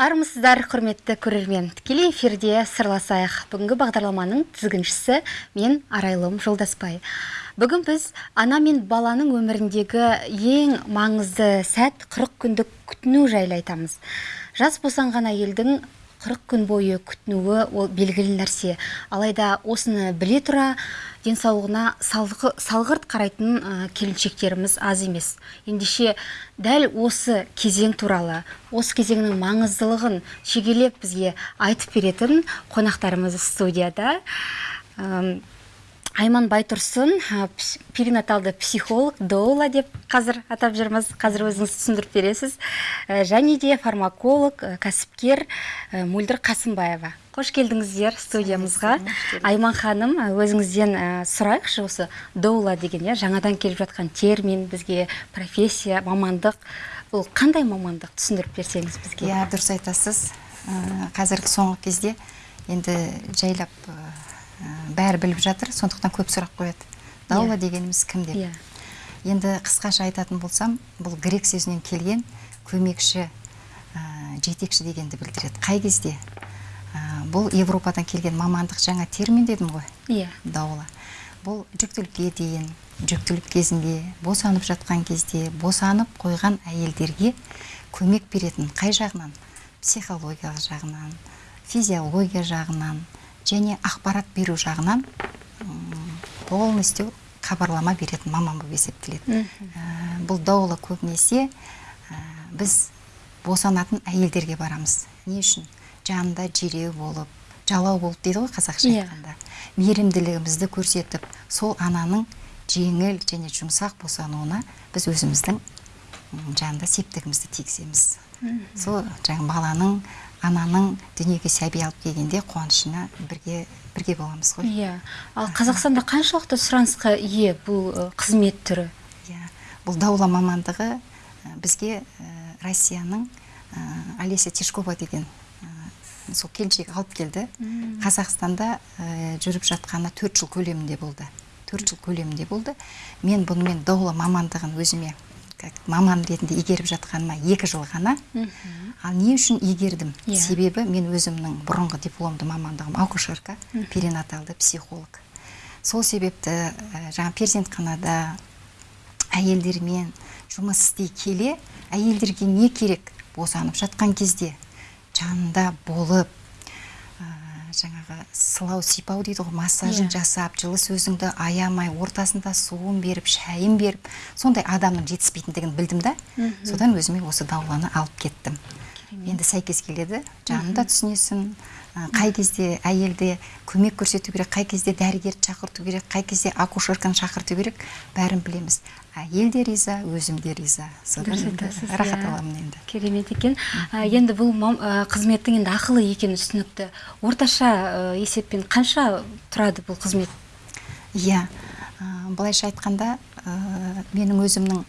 армысыздар құрметті көрермен. Тікелей эфирде сырласайық. Бүгінгі бағдарламаның тізгіншісі мен арайлым жолдаспай. Бүгін біз ана мен баланың өміріндегі ең маңызды сәт 40 күндік күтіну жайлы айтамыз. Жас босанған әйелдің қырық күн бойы күтінуі ол белгілі нәрсе. Алайда осыны біле тұра денсаулығына салғырт қарайтын ә, келіншектеріміз аз емес. Ендеше дәл осы кезең туралы осы кезеңнің маңыздылығын шегелеп бізге айтып беретін қонақтарымыз студияда. Айман байтұрсын перинаталды психолог доула деп қазір атап жүрміз. Қазір өзіңіз түсіндіріп бересіз. Және де фармаколог кәсіпкер мөлдір қасымбаева. Қош келдіңіздер студиямызға. Айман ханым өзіңізден сұрайықшы осы доула деген иә жаңадан келіп жатқан термин бізге профессия мамандық. Бұл қандай мамандық? Түсіндіріп берсеңіз бізге. Иә дұрыс айтасыз. Қазіргі соңғы кезде енді жайлап бәрі біліп жатыр сондықтан көп сұрақ қояды. Даула иә. дегеніміз кім деп? Иә. Енді қысқаша айтатын болсам бұл грек сөзінен келген көмекші ә, жетекші дегенді білдіреді. Қай кезде? Ә, бұл европадан келген мамандық жаңа термин дедім ғой? Иә. Даула. Бұл жүктілікке дейін жүктілік кезінде босанып жатқан кезде босанып қойған әйелдерге көмек беретін қай жағынан? Психологиялық жағынан физиология жағынан және ақпарат беру жағынан полностью хабарлама беретін маман болып есептеледі. Ә, бұл дауылы көбінесе ә, біз босанатын әйелдерге барамыз. Не үшін? Жанында жиреу болып жалау болып дейді ғой қазақша yeah. Иә. айтқанда. Мейірімділігімізді көрсетіп сол ананың жеңіл және жұмсақ босануына біз өзіміздің жанында септігімізді тигіземіз. Сол жаңа баланың ананың дүниеге сәби алып келгенде қуанышына бірге бірге боламыз ғой. Иә. Ал қазақстанда қаншалықты сұранысқа ие бұл қызмет түрі? Иә. Бұл даула мамандығы бізге россияның олеся тишкова деген сол келіншек алып келді. Қазақстанда жүріп жатқаны төрт жыл көлемінде болды. Төрт жыл көлемінде болды. Мен бұнымен даула мамандығын өзіме как маман ретінде игеріп жатқаныма екі жыл ғана. Ал не үшін игердім? Yeah. Иә. себебі мен өзімнің бұрынғы дипломды мамандығым акушерка перинаталды психолог. Сол себепті ә, жаңа перзентханада әйелдермен жұмыс істей келе әйелдерге не керек босанып жатқан кезде? Жанында болып жаңағы сылау сипау дейді ғой массажын yeah. Иә. жасап жылы сөзіңді аямай ортасында суын беріп шайын беріп сондай адамның жетіспейтіндігін білдім да. Содан өзіме осы дауланы алып кеттім. Енді сәйкес келеді жанында түсінесің қай кезде әйелде көмек көрсету керек қай кезде дәрігерді шақырту керек қай кезде акушерканы шақырту керек бәрін білеміз. Әйел де риза өзім де риза. Содан рахат аламын енді. керемет екен. Енді бұл қызметтің енді ақылы екені түсінікті. Орташа есеппен қанша тұрады бұл қызмет? Иә былайша айтқанда менің өзімнің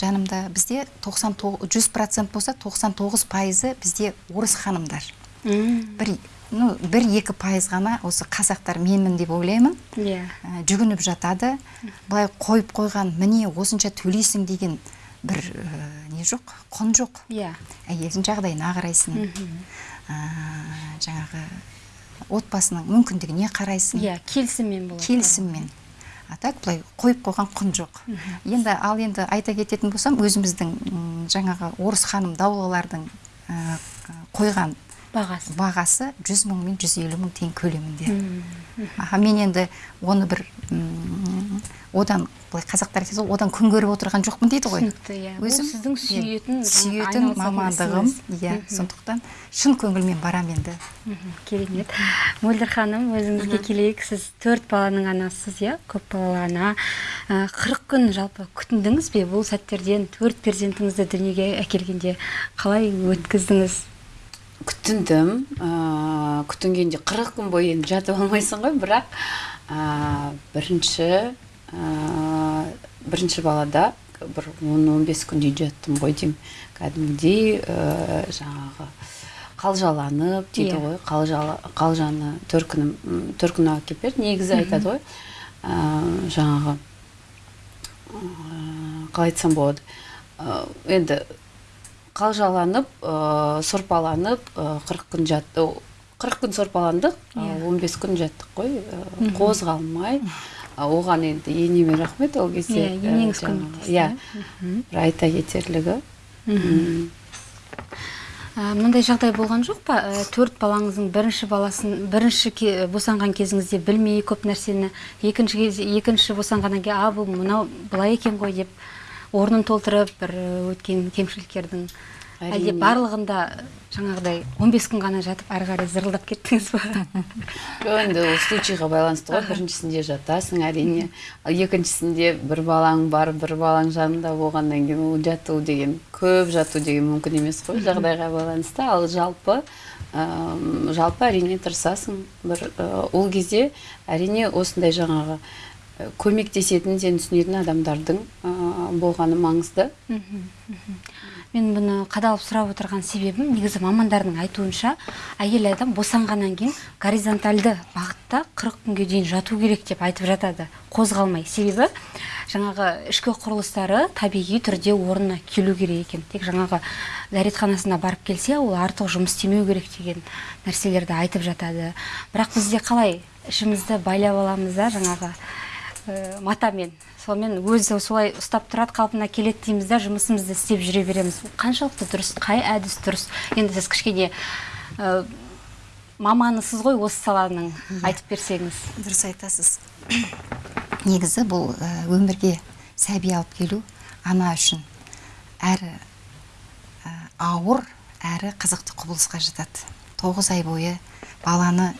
жанымда бізде 90 жүз процент болса 99 пайызы бізде орыс ханымдар. Бір ну бір екі пайыз ғана осы қазақтар менмін деп ойлаймын. Иә. Yeah. жүгініп жатады. Былай қойып қойған міне осынша төлейсің деген бір не жоқ құн жоқ. Иә. Әйелдің жағдайына қарайсың. Жаңағы отбасының мүмкіндігіне қарайсың. Иә келісіммен болады келісіммен. А так былай қойып қойған құн жоқ. Енді ал енді айта кететін болсам өзіміздің жаңағы орыс ханым даулылардың қойған бағасы. бағасы жүз мың мен жүз елу мың теңге көлемінде. Аха мен енді оны бір одан былай қазақтар айтады ғой одан күн көріп отырған жоқпын дейді ғой. түсінікті иә. Өзім сіздің сүйетін сүйетін мамандығым иә сондықтан шын көңілмен барамын енді. Керемет. Мөлдір ханым өзіңізге келейік. Сіз төрт баланың анасысыз иә? Көпбалалы ана. Қырық күн жалпы күтіндіңіз бе? Бұл сәттерден төрт перзентіңізді дүниеге әкелгенде қалай өткіздіңіз? Күтіндім ә, күтінгенде қырық күн бойы енді жатып алмайсың ғой бірақ ә, бірінші ә, бірінші балада бір он он бес күндей жаттым ғой деймін кәдімгідей ә, жаңағы қалжаланып дейді. Иә. ғой қалжалы қалжаны төркінім төркіні әкеліп берді негізі айтады ғой ә, жаңағы қалай айтсам болады ә, енді қалжаланып ә, сорпаланып қырық күн жаттық қырық күн сорпаландық Иә. он бес күн жаттық қой қозғалмай. Оған енді енеме рахмет ол кезде Иә, бір айта кетерлігі мындай жағдай болған жоқ па? Төрт балаңыздың бірінші баласын бірінші босанған кезіңізде білмей көп нәрсені екінші екінші босанғаннан кейін а бұл мынау былай екен ғой деп орнын толтырып бір ә, өткен кемшіліктердің әлде барлығында жаңағыдай 15 күн ғана жатып ары қарай зырылдап кеттіңіз ба? Жоқ енді ол случайға байланысты ғой. Біріншісінде жатасың әрине. Екіншісінде бір балаң бар бір балаң жанында болғаннан кейін ол жату деген көп жату деген мүмкін емес қой жағдайға байланысты. Ал жалпы жалпы әрине тырысасың. Бір ә, ол кезде әрине осындай жаңағы көмектесетін сені түсінетін адамдардың болғаны маңызды. Мен бұны қадалып сұрап отырған себебім негізі мамандардың айтуынша әйел адам босанғаннан кейін горизонтальды бағытта 40 күнге дейін жату керек деп айтып жатады. Қозғалмай. Себебі жаңағы ішкі құрылыстары табиғи түрде орнына келу керек екен. Тек жаңағы дәретханасына барып келсе ол артық жұмыс істемеу керек деген нәрселерді айтып жатады. Бірақ бізде қалай? Ішімізді байлап аламыз да жаңағы матамен. Сонымен өзі солай ұстап тұрады қалпына келеді дейміз да жұмысымызды істеп жүре береміз. Қаншалықты дұрыс қай әдіс дұрыс. Енді сіз кішкене ә, маманысыз ғой осы саланың айтып берсеңіз. Дұрыс айтасыз. Негізі бұл ә, өмірге сәби алып келу ана үшін әрі ауыр әрі қызықты құбылысқа жатады. Тоғыз ай бойы баланы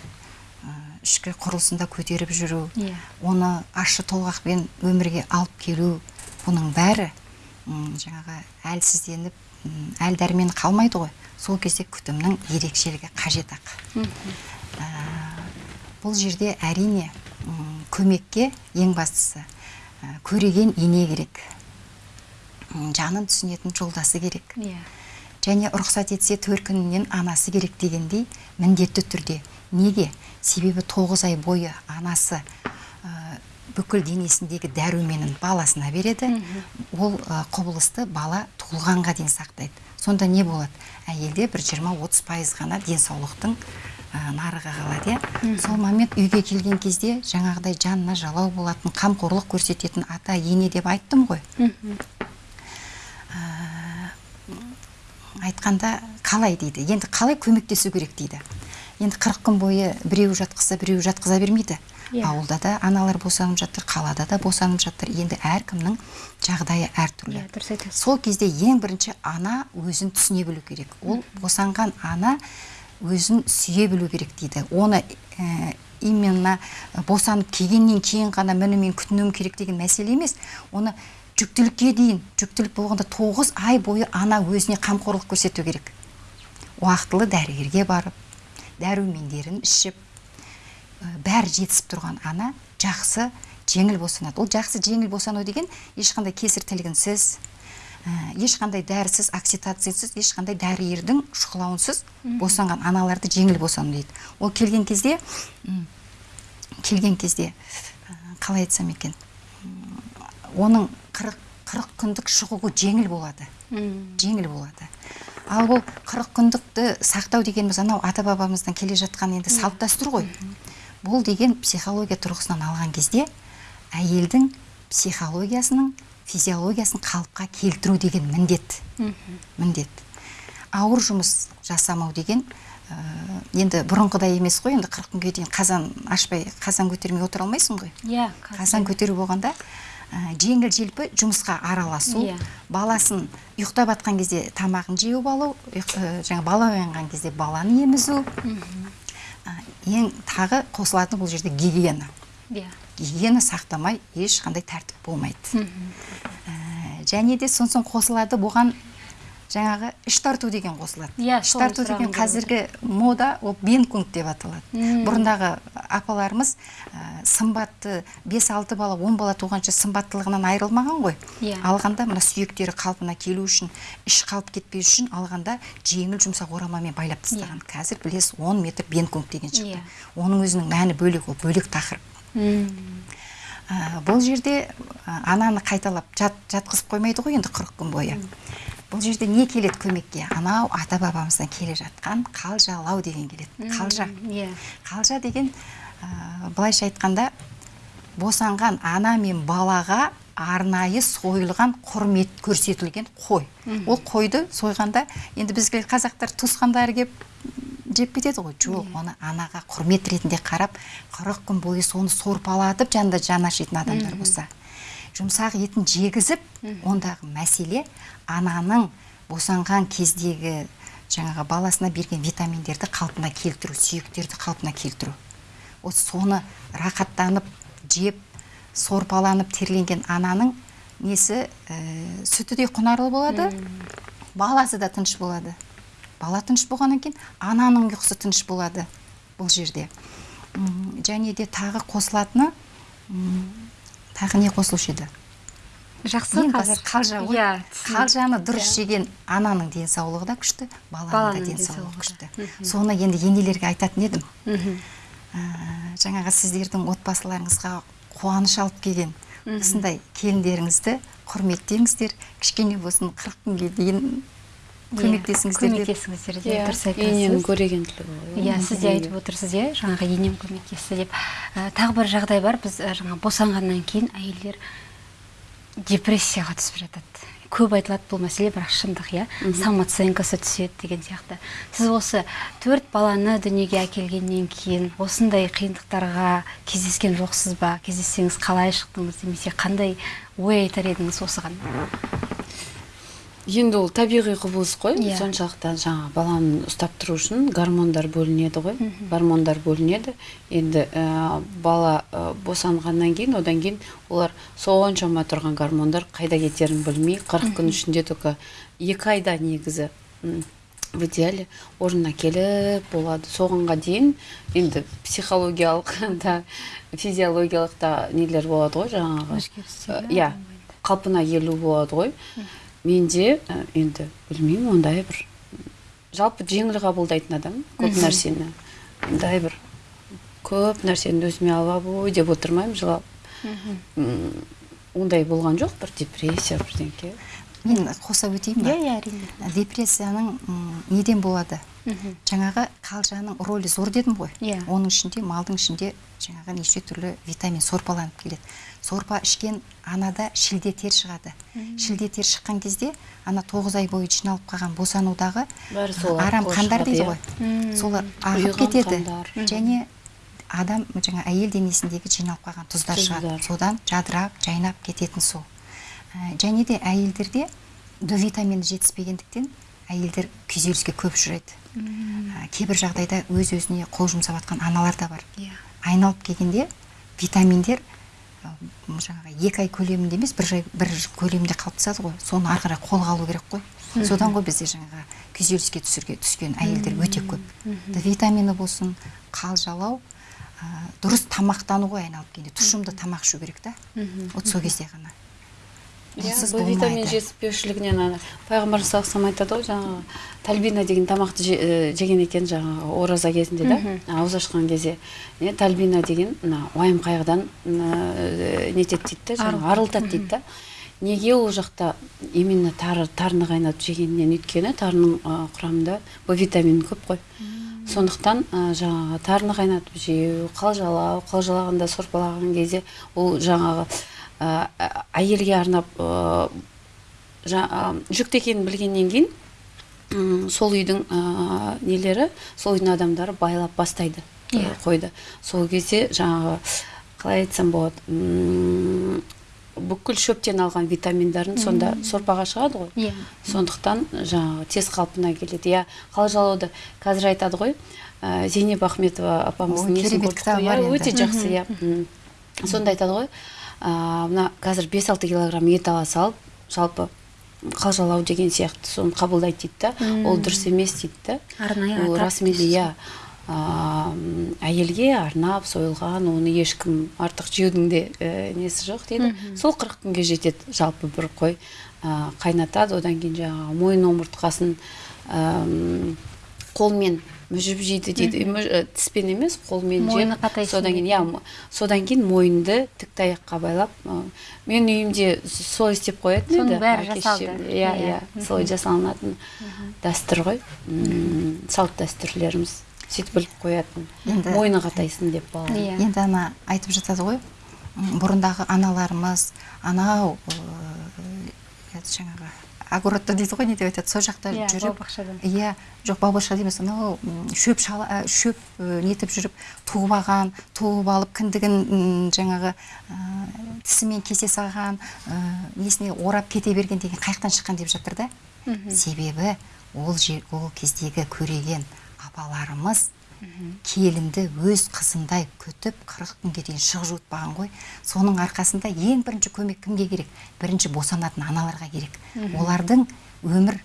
ішкі құрылысында көтеріп жүру Иә. оны ащы толғақпен өмірге алып келу бұның бәрі жаңағы әлсізденіп әл дәрмен қалмайды ғой. Сол кезде күтімнің ерекшелігі қажет ақ. Ә, бұл жерде әрине көмекке ең бастысы ә, көреген ене керек. Жанын түсінетін жолдасы керек. Иә. Және рұқсат етсе төркінінен анасы керек дегендей міндетті түрде. Неге? Себебі тоғыз ай бойы анасы ә, бүкіл денесіндегі дәруменін баласына береді. Ол ә, құбылысты бала туылғанға дейін сақтайды. Сонда не болады? Әйелде бір 20-30 пайыз ғана денсаулықтың ә, нарығы қалады иә? Сол момент үйге келген кезде жаңағыдай жанына жалау болатын қамқорлық көрсететін ата ене деп айттым ғой. Айтқанда қалай дейді? Енді қалай көмектесу керек дейді? Енді қырық күн бойы біреу жатқызса біреу жатқыза бермейді. Иә. ауылда да аналар босанып жатыр қалада да босанып жатыр. Енді әркімнің жағдайы әртүрлі. Иә дұрыс айтасыз. Сол кезде ең бірінші ана өзін түсіне білу керек. Ол босанған ана өзін сүйе білу керек дейді. Оны ә, именно босанып келгеннен кейін ғана міне мен күтінуім керек деген мәселе емес. Оны жүктілікке дейін жүктілік болғанда тоғыз ай бойы ана өзіне қамқорлық көрсету керек. Уақытылы дәрігерге барып дәрумендерін ішіп бәрі жетісіп тұрған ана жақсы жеңіл босанады ол жақсы жеңіл босану деген ешқандай кесір тілгінсіз ә, ешқандай дәрісіз окситоцинсіз ешқандай дәрігердің шұқылауынсыз босанған аналарды жеңіл босану дейді. Ол келген кезде келген кезде қалай айтсам екен? Оның қырық қырық күндік шығуы жеңіл болады. Жеңіл болады. Ал бұл қырық күндікті сақтау дегеніміз анау ата бабамыздан келе жатқан енді салт дәстүр ғой. Бұл деген психология тұрғысынан алған кезде әйелдің психологиясының физиологиясын қалыпқа келтіру деген міндет. Міндет. Ауыр жұмыс жасамау деген ә, енді бұрынғыдай емес қой енді қырық күнге дейін қазан ашпай қазан көтермей отыра алмайсың ғой. Иә қазан көтеру болғанда жеңіл желпі жұмысқа араласу Иә. баласын ұйықтап жатқан кезде тамағын жеуіп алу ә, жаңа бала оянған кезде баланы емізу. Ә, ең тағы қосылатын бұл жерде гигиена. Иә. Гигиена сақтамай ешқандай тәртіп болмайды. Ә, және де сонсоң қосылады бұған жаңағы іш тарту деген қосылады. Иә, іш сол тарту деген қазіргі мода ол бенкунг деп аталады. Мм. бұрындағы апаларымыз ә, сымбатты 5-6 бала 10 бала туғанша сымбаттылығынан айырылмаған ғой. Иә. алғанда мына сүйектері қалпына келу үшін іш қалып кетпеу үшін алғанда жеңіл жұмсақ орамамен байлап тастаған. Қазір білесіз 10 метр бенкунг деген шықты. Иә. оның өзінің мәні бөлек ол бөлек тақырып. М, ә, бұл жерде ә, ананы қайталап жат, жатқызып қоймайды ғой енді 40 күн бойы. Бұл жерде не келеді көмекке? Анау ата бабамыздан келе жатқан қалжалау деген келеді. Қалжа. иә. Қалжа деген ә, былайша айтқанда босанған ана мен балаға арнайы сойылған құрмет көрсетілген қой. Ол қойды сойғанда енді бізге қазақтар туысқандары келіп жеп кетеді ғой. Жоқ оны анаға құрмет ретінде қарап қырық күн бойы соны сорпалатып жанында жаны ашитын адамдар болса. Жұмсақ етін жегізіп ондағы мәселе ананың босанған кездегі жаңағы баласына берген витаминдерді қалпына келтіру сүйектерді қалпына келтіру. Вот соны рахаттанып жеп сорпаланып терленген ананың несі ә, сүті де құнарлы болады баласы да тыныш болады. Бала тыныш болғаннан кейін ананың ұйқысы тыныш болады бұл жерде. Және де тағы қосылатыны тағы не қосылушы еді? Жақсы қазір. қалжа ғой. Иә қалжаны дұрыс жеген ананың денсаулығы да күшті баланың да денсаулығы күшті. Соны енді енелерге айтатын едім. Ә, жаңағы сіздердің отбасыларыңызға қуаныш алып келген осындай келіндеріңізді құрметтеңіздер. Кішкене болсын қырық күнге дейін көмектесіңіздер деп. көмектесіңіздер деп иә дұрыс ененің айтасыз көрегенділігі ғой. иә сіз де айтып отырсыз иә жаңағы енем көмектесті деп. Ә, тағы бір жағдай бар. Біз ә, жаңа босанғаннан кейін әйелдер депрессияға түсіп жатады. Көп айтылады бұл мәселе бірақ шындық иә? Самооценкасы түседі деген сияқты. Сіз осы төрт баланы дүниеге әкелгеннен кейін осындай қиындықтарға кездескен жоқсыз ба? Кездессеңіз қалай шықтыңыз? Немесе қандай ой айтар едіңіз осыған? Енді ол табиғи құбылыс қой. Иә. соншалықты жаңағы баланы ұстап тұру үшін гормондар бөлінеді ғой. Гормондар бөлінеді. Енді ә, бала ә, босанғаннан кейін одан кейін олар соншама тұрған гормондар қайда кетерін білмей қырық күн ішінде только екі айда негізі в идеале орнына келіп болады. Соғанға дейін енді психологиялық да физиологиялық та нелер болады ғой жаңағы. Ә, иә қалпына келу болады ғой. Менде ә, енді білмеймін ондай бір жалпы жеңіл қабылдайтын адам көп нәрсені. Ондай бір көп нәрсені өзіме алып ой деп отырмаймын жылап. М, ондай болған жоқ бір депрессия бірдеңке. Мен қоса өтейін ба? Иә иә әрине. Депрессияның неден болады? Мгм. жаңағы қалжаның рөлі зор дедім ғой. Иә. оның ішінде малдың ішінде жаңағы неше түрлі витамин сорпаланып келеді. Сорпа ішкен анада шілде тер шығады. Шілде тер шыққан кезде ана тоғыз ай бойы жиналып қалған босанудағы арам қандар дейді иә. ғой. Солар ағып кетеді. және адам жаңа әйел денесіндегі жиналып қалған тұздар шығады. Содан жадырап жайнап кететін сол Ә, және де әйелдерде д витамині жетіспегендіктен әйелдер күйзеліске көп ұшырайды Ә, кейбір жағдайда өз өзіне қол жұмсап жатқан аналар да бар. Иә. Айналып келгенде витаминдер жаңағы екі ай көлемінде емес бір, жай, бір көлемде қалыптасады ғой. Соны ары қарай қолға алу керек қой. Содан ғой бізде жаңағы күйзеліске түсірге түскен әйелдер өте көп. Д витамині болсын қалжалау ә, дұрыс тамақтану ғой айналып келгенде тұшымды тамақ ішу керек та. Вот сол кезде ғана. Бұл витамин жетіспеушілігінен ана пайғамбар саллаллаху айтады ғой жаңағы тальбина деген тамақты э, жеген екен жаңағы ораза кезінде да ауыз ашқан кезде не тальбина деген мына уайым қайғыдан э, нетеді дейді да жаңағы арылтады. дейді да. Неге ол жақта именно тары тарыны қайнатып жегеннен өйткені тарының құрамында в витамин көп қой. Сондықтан ә, жаңағы тарыны қайнатып жеу қалжалау қалжалағанда сорпалаған кезде ол жаңағы әйелге арнап ә, жа- ә, жүкті екенін білгеннен кейін сол үйдің ә, нелері сол үйдің адамдары байлап бастайды Иә. қойды. Сол кезде жаңағы қалай айтсам болады бүкіл шөптен алған витаминдарын сонда сорпаға шығады ғой. Иә. Сондықтан жаңағы тез қалпына келеді. Иә қалжалауды қазір айтады ғой. Ә, зейнеп ахметова апамыздың несін көрдік қой, иә, өте жақсы иә сонда айтады ғой мына қазір 5-6 килограмм ет ала салып жалпы қалжалау деген сияқты соны қабылдайды дейді да. Ол дұрыс емес дейді да. Арнайы ол расымен де иә. ә, әйелге арнап сойылған оны ешкім артық жеудің де ә, несі жоқ дейді. Сол қырық күнге жетеді жалпы бір қой. Ә, қайнатады одан кейін жаңағы мойын омыртқасын әм, қолмен мүжіп жейді дейді э, тіспен емес қолмен Мойны жеп содан кейін иә содан кейін мойынды тік таяққа байлап ы, менің үйімде солай істеп қоятын Соның еді бәрі жасалды. иә Иә. иә солай жасалынатын дәстүр ғой салт дәстүрлеріміз сөйтіп біліп қоятын мойны қатайсын деп бала Иә. енді ана айтып жатады ғой бұрындағы аналарымыз анау жаңағы огородта дейді ғой не деп айтады? Сол жақта Иә, жүріп иә жоқ бау бақша емес анау шөп шала ә, шөп ы, нетіп жүріп туып алған туып алып кіндігін жаңағы ә, тісімен кесе салған ә, несіне орап кете берген деген қаяқтан шыққан деп жатыр да. Себебі ол жер ол кездегі көреген апаларымыз келінді өз қызындай күтіп қырық күнге дейін шық жуытпаған ғой. Соның арқасында ең бірінші көмек кімге керек? Бірінші босанатын аналарға керек. Олардың өмір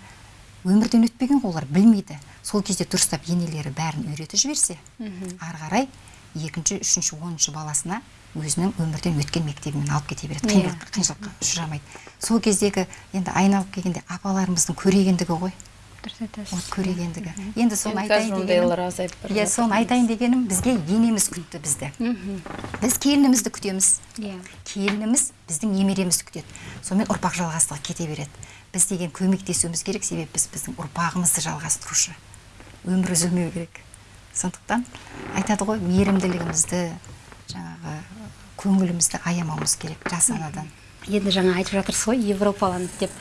өмірден өтпеген ғой олар білмейді. Сол кезде дұрыстап енелері бәрін үйретіп жіберсе ары қарай екінші үшінші оныншы баласына өзінің өмірден өткен мектебімен алып кете береді. Иә. қиыншылыққа ұшырамайды. Сол кездегі енді айналып келгенде апаларымыздың көрегендігі ғой. Дұрыс айтасыз вот көрегендігі енді соны айтайын дегенім ондайлар азайып бара иә соны айтайын дегенім бізге енеміз күтті бізді. Біз келінімізді күтеміз. Иә. Келініміз біздің немеремізді күтеді. Сонымен ұрпақ жалғастығы кете береді. Біз деген көмектесуіміз керек себебі біз біздің ұрпағымызды жалғастырушы. Өмір үзілмеу керек. Сондықтан айтады ғой мейірімділігімізді жаңағы көңілімізді аямауымыз керек жас анадан. Енді жаңа айтып жатырсыз ғой европаланды деп.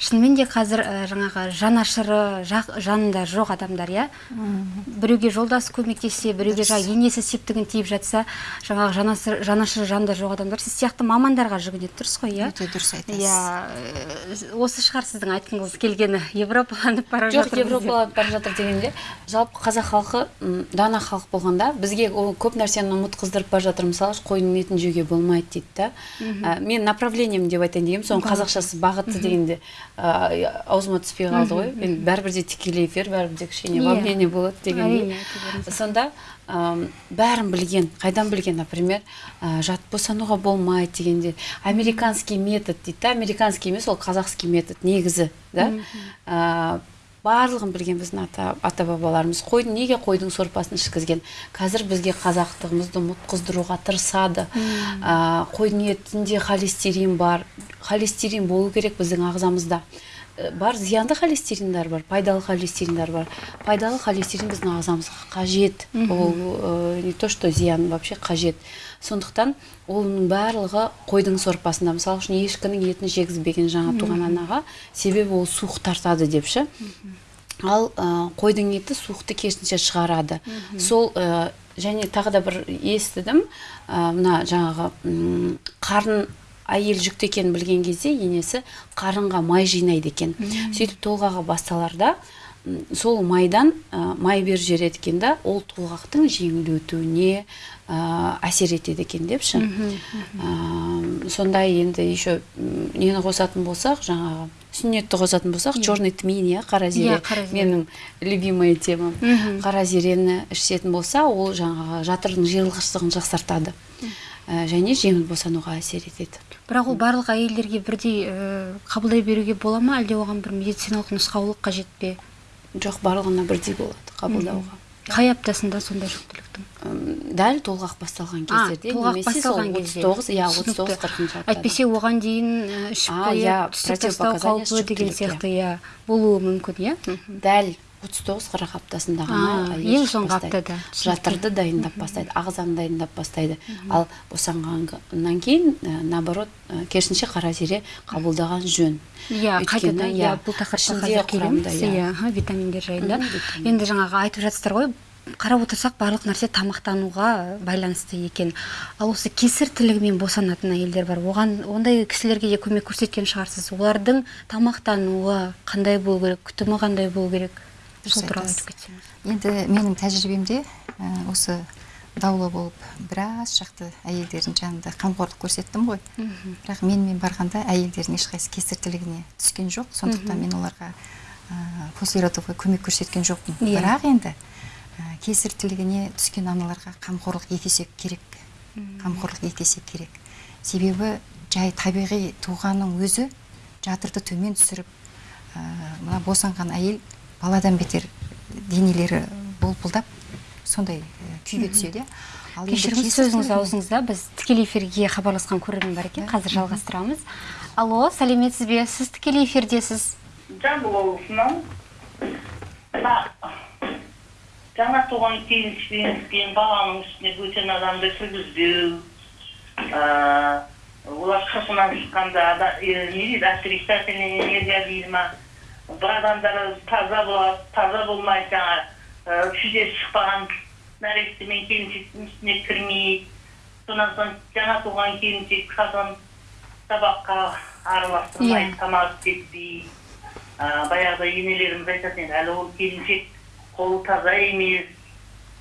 Шынымен де қазір ә, жаңағы жанашыры жақ, жанында жоқ адамдар иә? Біреуге жолдасы көмектессе біреуге жаңағы енесі септігін тиіп жатса жаңағы жанашыр, жанашыры жанында жоқ адамдар сіз сияқты мамандарға жүгінеді дұрыс қой иә? Өте дұрыс айтасыз. Иә ә, осы шығар сіздің айтқыңыз келгені европаланып бара жоқ жатырмыз деп. европаланып бара жатыр дегенде жалпы қазақ халқы дана халық болғанда бізге ол көп нәрсені ұмытқыздырып бара жатыр. Мысалы қойдың етін жеуге болмайды дейді да. Ә, мен направлением деп айтайын дегенмін соның қазақшасы бағыты дегенде. Ә, аузыма түспей қалды ғой енді бәрібір де тікелей эфир бәрібір де кішкене Иә. волнение болады дегендей сонда ам, бәрін білген қайдан білген например ә, жат босануға болмайды дегенде американский метод дейді да американский емес ол қазақский метод негізі да? Ә, барлығын білген біздің ата, ата бабаларымыз қойдың неге қойдың сорпасын ішкізген? Қазір бізге қазақтығымызды ұмытқыздыруға тырысады. Ә, қойдың етінде холестерин бар. Холестерин болу керек біздің ағзамызда. Ә, бар зиянды холестериндар бар пайдалы холестериндар бар. Пайдалы холестерин біздің ағзамызға қажет. Ол ә, не то что зиян вообще қажет. Сондықтан оның барлығы қойдың сорпасында. Мысалы үшін ешкінің етін жегізбеген жаңа туған анаға себебі ол суық тартады деп ше ал ә, қойдың еті суықты керісінше шығарады. Сол ә, және тағы да бір естідім. Ә, мына жаңағы қарын әйел жүкті екенін білген кезде енесі қарынға май жинайды екен. Сөйтіп толғағы басталарда сол майдан ә, май беріп жібереді екен да ол толғақтың жеңіл өтуіне ә, әсер етеді екен депші. Сондай енді еще нені қосатын болсақ жаңағы сүннетті қосатын болсақ черный тмин иә қара зере. Иә, менің любимый темам қара зерені ішетін болса ол жаңағы жатырдың жиырылғыштығын жақсартады. Ә, және жеңіл босануға әсер етеді. Бірақ ол барлық әйелдерге бірдей ә, қабылдай беруге бола ма? Әлде оған бір медициналық нұсқаулық қажет пе? Жоқ барлығына бірдей болады қабылдауға. Қай аптасында сондай жүктіліктің? Дәл толғақ басталған кездерде толғақ немесе сол басталған отыз тоғыз иә отыз тоғыз қырқыншы әйтпесе оған дейін ішіп қойып иә, түсік тастау қаупі деген сияқты иә болуы мүмкін иә? Дәл отыз тоғыз қырық аптасында ғана ең соңғы аптада. жатырды дайындап бастайды ағзаны дайындап бастайды. Ал босанғаннан кейін ә, наоборот ә, керісінше қара зере қабылдаған жөн. Иә қайтадан иә иә, бұл тақырыпқа қазір иә. иә витаминдер жайында енді жаңағы айтып жатсыздар ғой қарап отырсақ барлық нәрсе тамақтануға байланысты екен. Ал осы кесір тілігімен босанатын әйелдер бар. Оған ондай кісілерге де көмек көрсеткен шығарсыз? Олардың тамақтануы қандай болу керек? Күтімі қандай болу керек? Дұрыс туралы айтасыз. айтып кетсеңіз енді менің тәжірибемде ә, осы даулы болып біраз шақты әйелдердің жанында қамқорлық көрсеттім ғой. Бірақ менімен барғанда әйелдердің ешқайсысы кесір тілігіне түскен жоқ. Сондықтан мен оларға ә, послеродовой көмек көрсеткен жоқпын. Иә. бірақ енді ә, кесір тілігіне түскен аналарға қамқорлық екі есе керек қамқорлық екі есе керек. Себебі жай табиғи туғанның өзі жатырды төмен түсіріп ә, мына босанған әйел баладан бетер денелері бұлпылдап сондай э, күйге түседі ал енді кешіріңіз сөзіңіз аузыңызда біз тікелей эфирге хабарласқан көрермен бар екен. Қазір жалғастырамыз. Алло сәлеметсіз бе? Сіз тікелей эфирдесіз. Жамбыл облысынан мына жаңа туған келіншектен кейін баланың үстіне бөтен адамды кіргізбеу ыыы, олар қырқынан шыққанда е, не дейді отрицательный энергия дейді ма? Бір адамдар таза болады таза болмай жаңа ы, жүзесі шықпаған нәресте мен келіншектің үстіне кірмей содан соң жаңа туған келіншек қазан табаққа араластырмай Иә. тамақ істетпей баяғыда енелеріміз айтатын еді әлі ол келіншек қолы таза емес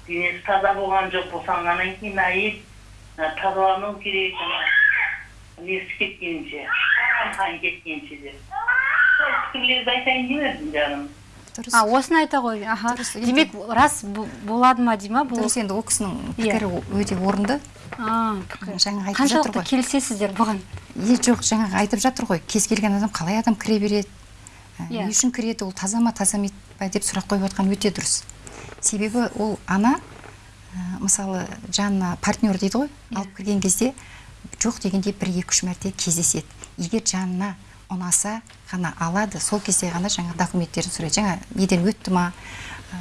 денесі таза болған жоқ босанғаннан кейін әйел тазалану керек несі кеткенше қан кеткенше деп пікірлерді айтайын деп едім жаным дұрыс. А осыны айта ғой. Аха. Дұрыс, демек рас болады ма дей ма? Бұл дұрыс енді ол кісінің Иә. пікірі өте орынды. А, пікір. жаңа айтып жатыр қаншалықты ғой. келісесіздер бұған? Е жоқ жаңағы айтып жатыр ғой. Кез келген адам қалай адам кіре береді? Ә, Иә. не үшін кіреді? Ол таза ма таза па деп сұрақ қойып жатқан өте дұрыс. Себебі ол ана ә, мысалы жанына партнер дейді ғой. Алып кірген кезде жоқ дегенде бір екі үш мәрте кездеседі. Егер жанына ұнаса ғана алады. Сол кезде ғана жаңа документтерін сұрайды. Жаңа неден өтті ма? Ә,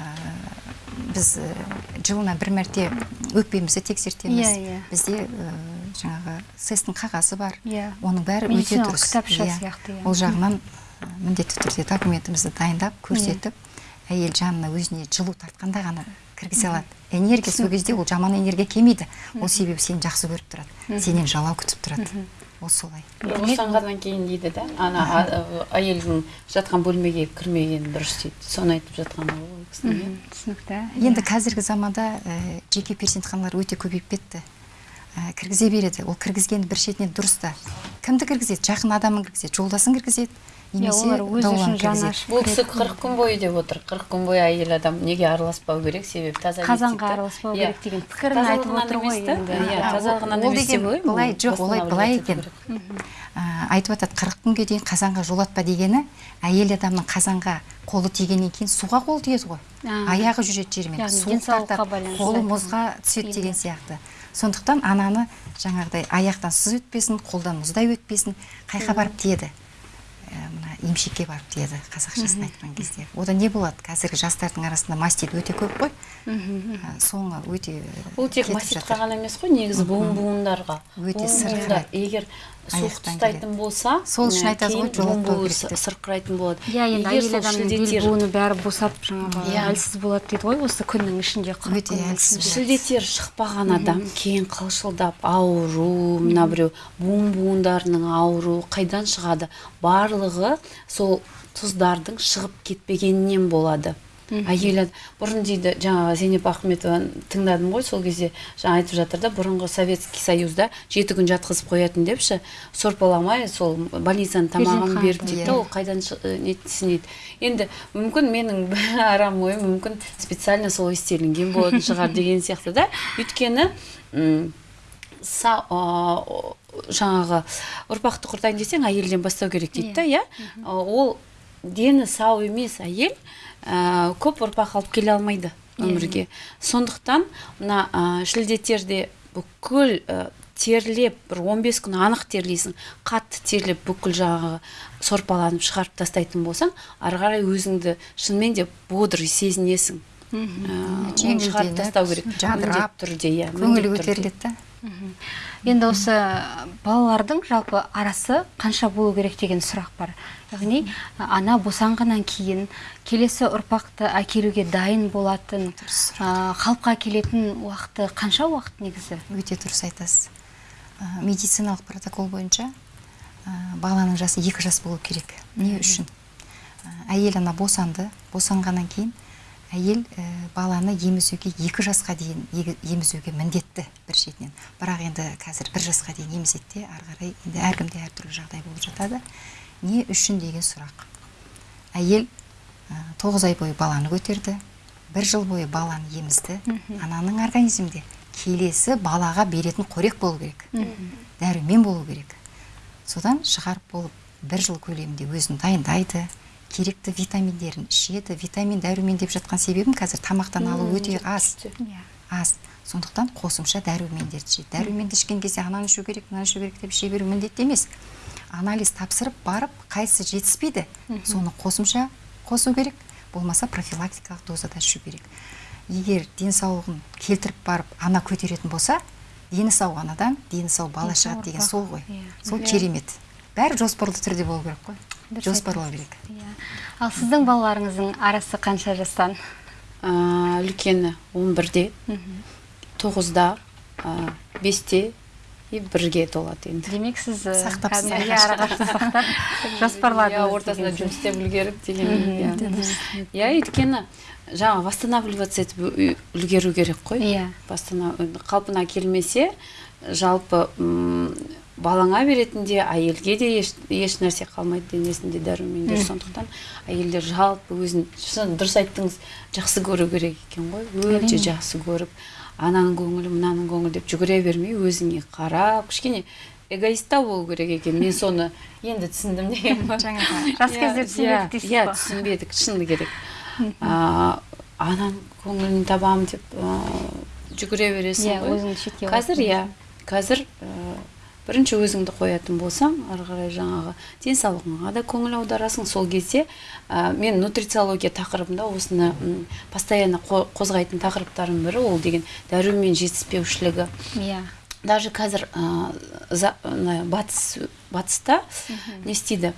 біз ә, жылына бір мәрте өкпемізді тексертеміз. Иә, иә. бізде ә, жаңағы сэс тің қағазы бар. Иә. оның бәрі өте дұрыс. кітапша сияқты, ол жағынан ә, міндетті түрде документімізді дайындап көрсетіп әйел жанына өзіне жылу тартқанда ғана кіргізе алады. Энергия сол кезде ол жаман энергия келмейді. Ол себебі сені жақсы көріп тұрады. Сенен жалау күтіп тұрады. Ол солай босанғаннан кейін дейді да ана әйелдің жатқан бөлмеге кірмеген дұрыс дейді. Соны айтып жатқаны ғой иә. түсінікті. Енді қазіргі заманда жеке перзентханалар өте көбейіп кетті. Кіргізе береді. Ол кіргізгені бір шетінен дұрыс та. Кімді кіргізеді? Жақын адамын кіргізеді жолдасын кіргізеді. Немесе олар өзі дауларын үшін жаны кіргізеді. ашып бұл кісі қырық күн бойы деп отыр. қырық күн бойы әйел адам неге араласпау керек? Себебі таза қазанға араласпау Иә. керек деген пікірін айтып отыр ғой енді. иә тазалығынан емес деп былай жоқ олай былай екен. айтып жатады қырық күнге дейін қазанға жолатпа дегені әйел адамның қазанға қолы тигеннен кейін суға қолы тиеді ғой. Аяғы жүреді жермен суық тартады қолы мұзға түседі деген сияқты. Сондықтан ананы жаңағыдай аяқтан сыз өтпесін қолдан мұздай өтпесін қайқа барып тиеді. Емшекке барып тиеді қазақшасын айтқан кезде. Одан не болады? Қазіргі жастардың арасында мастит өте көп қой. Ә, соңы өте бұл тек маститқа ғана емес қой негізі буын буындарға Өте сырқырайды. егер суық ұстайтын болса Сол үшін айтады ғой, жолатпау керек сырқырайтын болады. Иә енді әйел адамның бел буыны бәрі босап жаңағы Иә. әлсіз болады дейді ғой осы күннің ішінде Өте әлсіз ішінде. шілдетер шықпаған адам кейін қылшылдап ауру мына біреу буын буындарының ауруы қайдан шығады? Барлығы сол тұздардың шығып кетпегенінен болады. Әйел бұрын дейді жаңағы зейнеп ахметованы тыңдадым ғой сол кезде жаңа айтып жатыр да бұрынғы советский союзда жеті күн жатқызып қоятын депші сорпаламай сол больницаның тамағын беріп дейді да ол қайдан э, нетсін дейді. Енді мүмкін менің арам ойым мүмкін специально солай істелінген болатын шығар деген сияқты да. Өйткені са- жаңағы ұрпақты құртайын десең әйелден бастау керек дейді да иә. А, ол дені сау емес әйел ә, көп ұрпақ алып келе алмайды өмірге. Сондықтан мына ә, шілдетерде бүкіл ә, терлеп бір 15 күн анық терлейсің қатты терлеп бүкіл жаңағы сорпаланып шығарып тастайтын болсаң ары қарай өзіңді шынымен де бодр сезінесің. Ә, шығарып тастау керек. Жадырап, түрде иә түрде. көтеріледі да. Енді осы балалардың жалпы арасы қанша болу керек деген сұрақ бар. Яғни ана босанғаннан кейін келесі ұрпақты әкелуге дайын болатын қалыпқа келетін уақыты қанша уақыт негізі? Өте дұрыс айтасыз. Медициналық протокол бойынша баланың жасы екі жас болу керек. Не үшін? Әйел ана босанды босанғаннан кейін әйел ә, баланы емізуге екі жасқа дейін емізуге міндетті бір шетінен. Бірақ енді қазір бір жасқа дейін емізеді де ары қарай енді әркімде әртүрлі жағдай болып жатады. Не үшін деген сұрақ. Әйел ә, тоғыз ай бойы баланы көтерді бір жыл бойы баланы емізді. Ананың организмінде келесі балаға беретін қорек болу керек. Дәрумен болу керек. Содан шығарып болып бір жыл көлемінде өзін дайындайды. Керекті витаминдерін ішеді. Витамин дәрумен деп жатқан себебім қазір тамақтан алу өте аз. иә. Аз. Сондықтан қосымша дәрумендерді ішеді. Дәруменді ішкен кезде ананы ішу керек мынаны ішу керек деп іше беру міндетті емес. Анализ тапсырып барып қайсысы жетіспейді соны қосымша қосу керек. Болмаса профилактикалық дозада ішу керек. Егер денсаулығын келтіріп барып ана көтеретін болса дені сау анадан дені сау бала шығады деген сол ғой. Иә. сол Иә. керемет. Бәрі жоспарлы түрде болу керек қой. Жоспарлау керек. Иә. Ал сіздің балаларыңыздың арасы қанша жастан? Ә, үлкені он бірде тоғызда ә, бесте и бірге толады енді. Демек сіз Сақтапсыз арақашықтық сақтап жоспарладыңыз иә ортасында жұмыс істеп үлгеріп деген иә. Иә өйткені жаңа восстанавливаться етіп үлгеру керек қой. Иә. Қалпына келмесе жалпы балаңа беретін де әйелге де еш, еш нәрсе қалмайды денесінде дәрумендер. Сондықтан әйелдер жалпы өзін шын дұрыс айттыңыз жақсы көру керек екен ғой. Өте жақсы көріп ананың көңілі мынаның көңілі деп жүгіре бермей өзіңе қарап кішкене эгоисттау болу керек екен. Мен соны енді түсіндім деген ғой. Жаңағы жас Иә, кезде түсінбедік иә, дейсіз иә түсінбедік шыны керек. Ананың көңілін табамын деп жүгіре бересің иә ғой. өзіңді шетке қазір иә қазір бірінші өзіңді қоятын болсаң ары қарай жаңағы денсаулығыңа да көңіл аударасың. Сол кезде ә, мен нутрициология тақырыбында осыны постоянно қо- қозғайтын тақырыптардың бірі ол деген дәрумен жетіспеушілігі. Иә. Даже қазір ә, за- ана батыс батыста не істейді?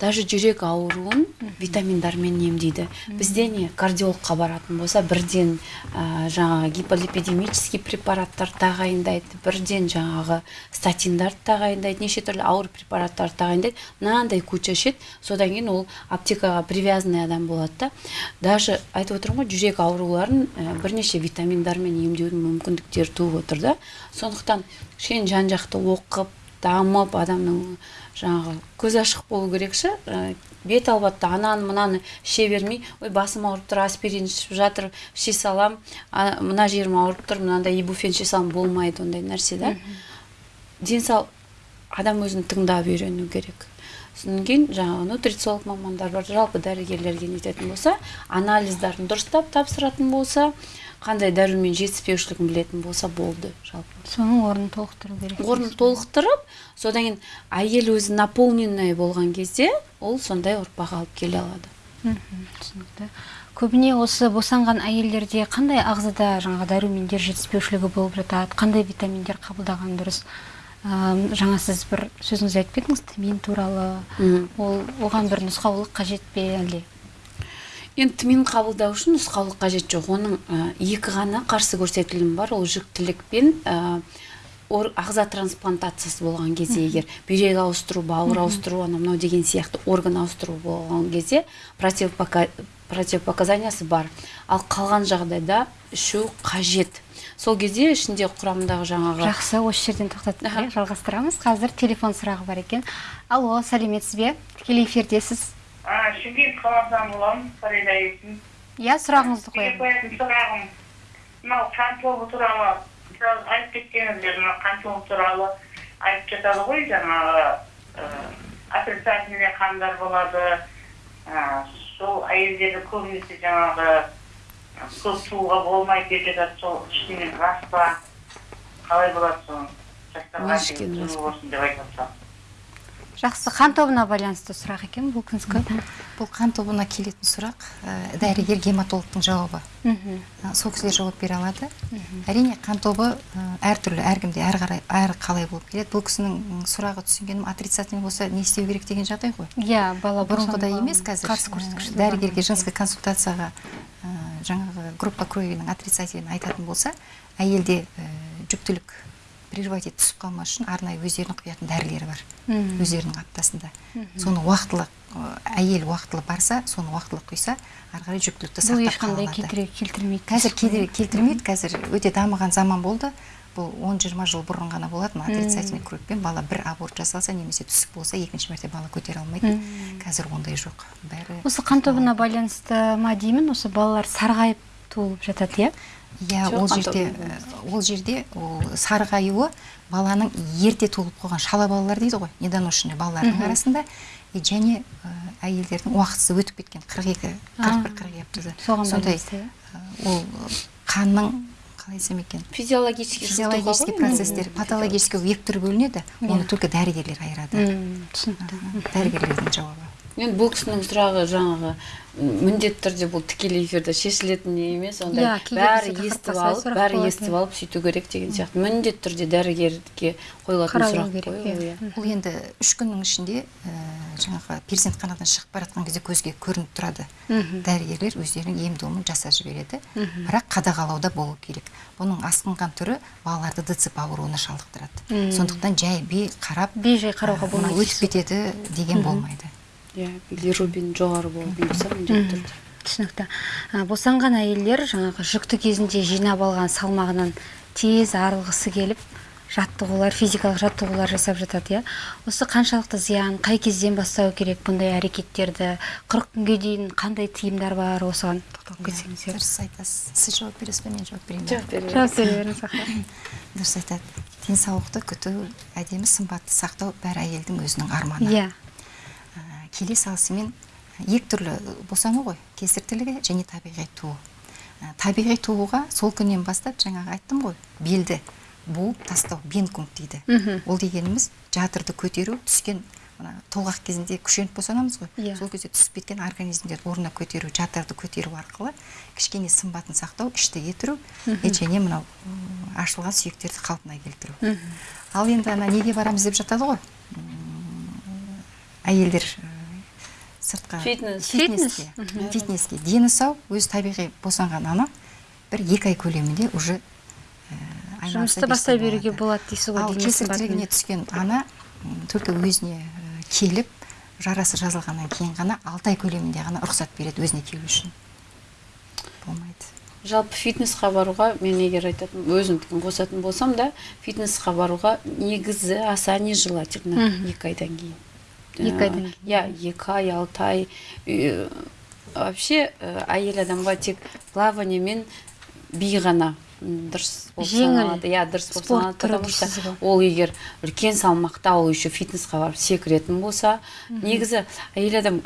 Даже жүрек ауруын витаминдармен емдейді. Бізде не кардиологқа баратын болса бірден ә, жаңағы гиполипидемический препараттар тағайындайды бірден жаңағы статиндарды тағайындайды неше түрлі ауыр препараттарды тағайындайды. Мынандай куча ішеді содан кейін ол аптекаға привязанный адам болады да. Даже айтып отырмын ғой жүрек ауруларын ә, бірнеше витаминдармен емдеудің мүмкіндіктері туып отыр да. Сондықтан кішкене жан жақты оқып дамып адамның жаңағы көзі ашық болу керек ше ә, бет албатта ананы мынаны іше бермей. Ой басым ауырып тұр аспирин ішіп жатыр іше салам. А, мына жерім ауырып тұр мынандай ибуфен іше салам болмайды ондай нәрсе да? Денсау адам өзін тыңдап үйрену керек. Содан кейін жаңағы нутрициолог мамандар бар. Жалпы дәрігерлерге нететін болса анализдарын дұрыстап тапсыратын болса қандай дәрумен жетіспеушілігін білетін болса болды жалпы. Соның орнын толықтыру керек. Орнын толықтырып содан кейін әйел өзі наполненный болған кезде ол сондай ұрпақ алып келе алады. Мхм, түсінікті. Көбіне осы босанған әйелдерде қандай ағзада жаңағы дәрумендер жетіспеушілігі болып жатады қандай витаминдер қабылдаған дұрыс? Ам, жаңа сіз бір сөзіңізде айтып кеттіңіз тмин туралы. Ол оған бір нұсқаулық қажет пе әлде? Енді тмин қабылдау үшін нұсқаулық қажет жоқ. Оның ә, екі ғана қарсы көрсетілімі бар. Ол жүктілік пен ә, ор- ағза трансплантациясы болған кезде егер бүйрек ауыстыру бауыр ауыстыру анау мынау деген сияқты орган ауыстыру болған кезде противопока- противопоказаниясы бар. Ал қалған жағдайда ішу қажет. Сол кезде ішінде құрамындағы жаңағы жақсы осы жерден тоқтатып иә, жалғастырамыз. Қазір телефон сұрағы бар екен. Алло сәлеметсіз бе тікелей эфирдесіз А, шымкент қаласынан боламын фарида есім иә сұрағыңызды қояйын қоятын сұрағым. Мынау қан тобы туралы біраз айтып кеткеніңіздер мына қан тобы туралы айтып жатады ғой жаңағы отрицательный қандар болады. Сол әйелдерді көбінесе жаңағы ә, көп туға болмайды жатады сол шынымен рас па қалай болады соны болсын деп айтып жақсы қан тобына байланысты сұрақ екен бұл күнскі бұл қан тобына келетін сұрақ ә, дәрігер гематологтың жауабы. Ә, сол кісілер жауап бере алады. Әрине қан тобы ә, әртүрлі әркімде әр қарай әр қалай болып келеді. Бұл кісінің сұрағы түсінгенім отрицательный болса не істеу керек деген жағдай ғой. Иә бала бұрынғыдай емес қазір. қарсы ә, көрсеткіш дәрігерге женский консультацияға ә, группа кровиның отрицательный айтатын болса әйелде ә, жүктілік прерывать етіп түсіп қалмас үшін арнайы өздерінің құятын дәрілері бар. Өздерінің аптасында. Соны уақытылы ә, әйел уақытылы барса соны уақытылы құйса ары қарай жүктілікті бұл сақтап ешқандай қала алады келтіре келтірмейді қазір келтіре- келтірмейді қазір өте дамыған заман болды. Бұл 10-20 жыл бұрын ғана болатын отрицательный кровьпен бала бір аборт жасалса немесе түсік болса екінші мәрте бала көтере алмайды. Қазір ондай жоқ. Бәрі осы қан тобына байланысты ма деймін? Осы балалар сарғайып туылып жатады иә? Иә ол жерде болмайды. ол жерде ол сарық аюы баланың ерте туылып қойған шала балалар дейді ғой недоношенный балалардың арасында. И және ә, әйелдердің уақытысы өтіп кеткен қырық екі қырық бір қырық екі сондай иә? ә, ол қанның қалай айтсам екен? Физиологический физиологический процесстер патологический екі түрге бөлінеді оны только дәрігерлер айырады. Түсінікті. Дәрігерлердің жауабы. Енді бұл кісінің сұрағы жаңағы міндетті түрде бұл тікелей эфирде шешілетін не емес ондай Иә, кейде бәрі естіп алып бәрі естіп иә. алып сөйту керек деген сияқты. Міндетті түрде дәрігерге қойылатын сұрақ керек, қой иә. ол, иә. Бұл енді үш күннің ішінде ә, жаңағы перзентханадан шығып бара жатқан кезде көзге көрініп тұрады. Дәрігерлер өздерінің ем домын жасап жібереді. Бірақ қадағалауда болу керек. Бұның асқынған түрі балаларды дцп ауруына шалдықтырады. Сондықтан жай бей қарап бей-жай қарауға ә, болмайды өтіп кетеді деген болмайды. Иә билирубин жоғары болатын болса міндетті түрде түсінікті. босанған әйелдер жаңағы жүкті кезінде жинап алған салмағынан тез арылғысы келіп жаттығулар физикалық жаттығулар жасап жатады иә. осы қаншалықты зиян қай кезден бастау керек бұндай әрекеттерді? қырық күнге дейін қандай тыйымдар бар осыған? Тоқталып кетсеңіздер дұрыс айтасыз. Сіз жауап бересіз бе? Мен жауап берейін. Бе? жауап бере жауап бере беріңіз дұрыс айтады. Денсаулықты күту әдемі сымбатты сақтау бәр әйелдің өзінің арманы. Иә. Келе салысымен екі түрлі босану ғой. Кесіртілігі және табиғи туу Ә, табиғи тууға сол күннен бастап жаңағы айттым ғой белді буып тастау бенкунг дейді ол дегеніміз жатырды көтеру түскен мына толғақ кезінде күшеніп босанамыз ғой. Иә. сол кезде түсіп кеткен организмдерді орнына көтеру жатырды көтеру арқылы кішкене сымбатын сақтау ішті кетіру және мынау ашылған сүйектерді қалпына келтіру. Ал енді ана неге барамыз деп жатады ғой? Әйелдер сыртқа Фитнес. фитнеске. Фитнеске. Дені сау өзі табиғи босанған ана бір екі ай көлемінде уже ә, айналыса жұмысты бастай беруге болады дейсіз ғой ал сымбатымен. түскен ана только өзіне ә, келіп жарасы жазылғаннан кейін ғана алты ай көлемінде ғана рұқсат береді өзіне келу үшін. Болмайды. Жалпы фитнесқа баруға мен егер айтатын өзімдікін қосатын болсам да фитнесқа баруға негізі аса нежелательно екі айдан кейін. Екі айдан кейін. иә екі ай алты ай. Үй- вообще ә, әйел адамға тек плавание мен би ғана. Дұрыс саналады иә дұрыс болып саналады потому что ол егер үлкен салмақта ол еще фитнесқа барып секіретін болса негізі әйел адам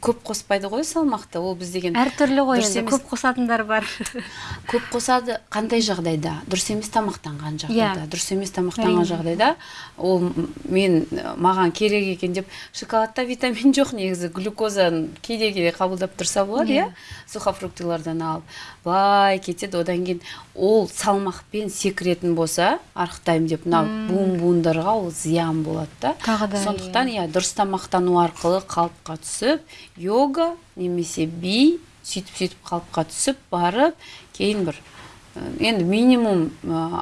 көп қоспайды ғой салмақты ол біз деген әртүрлі ғой енді көп қосатындар бар. Көп қосады қандай жағдайда? Дұрыс емес тамақтанған жағдайда. Иә. дұрыс емес тамақтанған жағдайда ол мен маған керек екен деп шоколадта витамин жоқ негізі глюкозаны кейде кейде қабылдап тұрса болады иә сухофруктылардан алып. Былай кетеді одан кейін ол салмақпен секіретін болса арықтаймын деп мынау буын буындарға ол зиян болады да. Тағы да, сондықтан иә. дұрыс тамақтану арқылы қалыпқа түсіп йога немесе би сөйтіп сөйтіп қалыпқа түсіп барып кейін бір енді минимум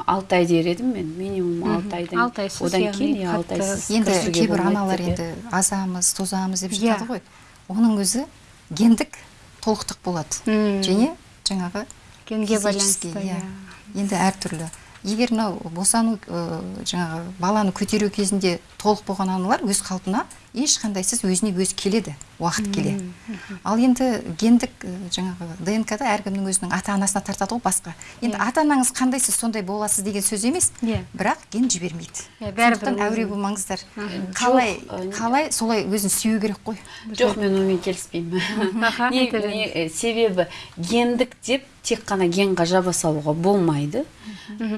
алты ай дер едім мен минимум алты айдан Алты айсыз, одан кейін иә алты айсыз енді кейбір аналар иә. енді азамыз тозамыз деп Иә. жатады ғой. Оның өзі гендік толықтық болады. Және жаңағы физический, байланысты иә. иә. Енді әртүрлі. Егер мынау босану ә, жаңағы баланы көтеру кезінде толық болған аналар өз қалпына ешқандайсыз өзіне өзі келеді. Уақыт келе. Ал енді гендік жаңағы днк да әркімнің өзінің ата анасына тартады ғой басқа. Енді ата анаңыз қандай сіз сондай боласыз деген сөз емес Иә. бірақ ген жібермейді. Иә, бәрібір әуре болмаңыздар. Қалай қалай солай өзін сүю керек қой? Жоқ мен онымен келіспеймін. Себебі гендік деп тек қана генға жаба салуға болмайды.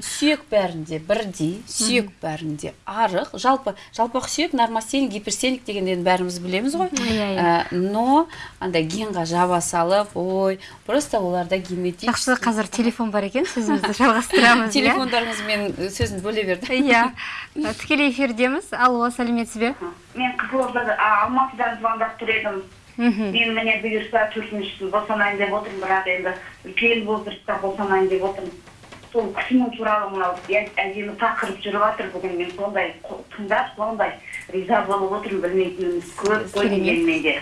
Сүйек бәрінде бірдей сүйек бәрінде арық. Жалпы жалпақ сүйек нормостеник гиперстеник дегенді енді бәріміз білеміз ғой. Иә, иә. Но андай генға жаба салып ой просто оларда генетический жақсы қазір телефон бар екен сөзімізді жалғастырамыз иә? Телефондарыңызбен сөзін бөле берді иә. Тікелей эфирдеміз. Алло сәлеметсіз бе? Мен қызылордада а, алматыдан звондап тұр едім. Мхм. Мен міне бұйырса төртінші босанайын деп отырмын бірақ енді үлкен возрастта босанайын деп отырмын. Сол кісінің туралы мынау әдемі тақырып жүріп жатыр бүгін мен сондай тыңдап сондай. Риза болып отырмын білмейтініміз көп қой дегенмен де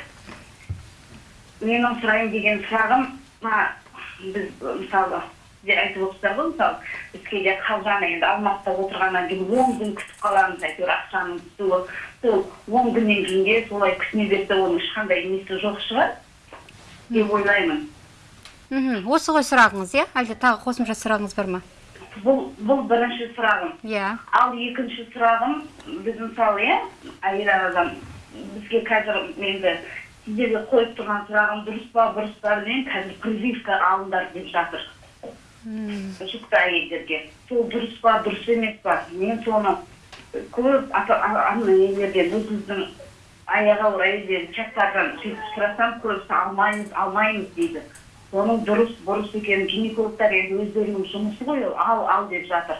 менің сұрайын деген сұрағым мына біз мысалы сіздер айтып отырсыздар ғой мысалы біз кейде қалған енді алматыда отырғаннан кейін он күн күтіп қаламыз әйтеуір ақшаның түсуі. Сол он күннен кейін де солай күтіне берсе оның ешқандай несі жоқ шығар деп ойлаймын. Мхм. Осы ғой сұрағыңыз иә? Әлде тағы қосымша сұрағыңыз бар ма? Бұл бұл бірінші сұрағым. Иә. Ал екінші сұрағым біз мысалы иә әйел адам бізге қазір енді сіздерге қойып тұрған сұрағым дұрыс па бұрыс па білмеймін. Қазір прививка алыңдар деп жатыр. Жүкті әйелдерге. Сол дұрыс па дұрыс емес па? Мен соны көп нелерден өзіміздің аяғы ауыр әйелдер чаттардан сөйтіп сұрасам көбісі алмаймыз алмаймыз дейді. Соның дұрыс бұрыс екенін гинекологтар енді өздерінің жұмысы ғой ол. Ал ал деп жатыр.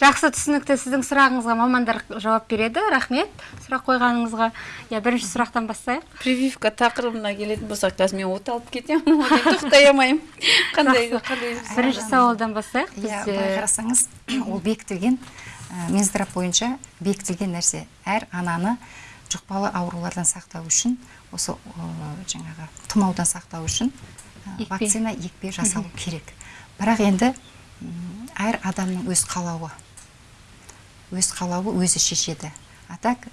Жақсы түсінікті сіздің сұрағыңызға мамандар жауап береді. Рахмет сұрақ қойғаныңызға. Иә бірінші сұрақтан бастайық. Прививка тақырыбына келетін болсақ қазір мен от алып кетемін тоқтай алмаймын қандай бірінші сауалдан бастайық. Иә былай қарасаңыз ол бекітілген ә, бойынша бекітілген нәрсе. Әр ананы жұқпалы аурулардан сақтау үшін осы жаңағы тұмаудан сақтау үшін Екпе. вакцина екпе жасалу керек. Бірақ енді әр адамның өз қалауы өз қалауы өзі шешеді. А так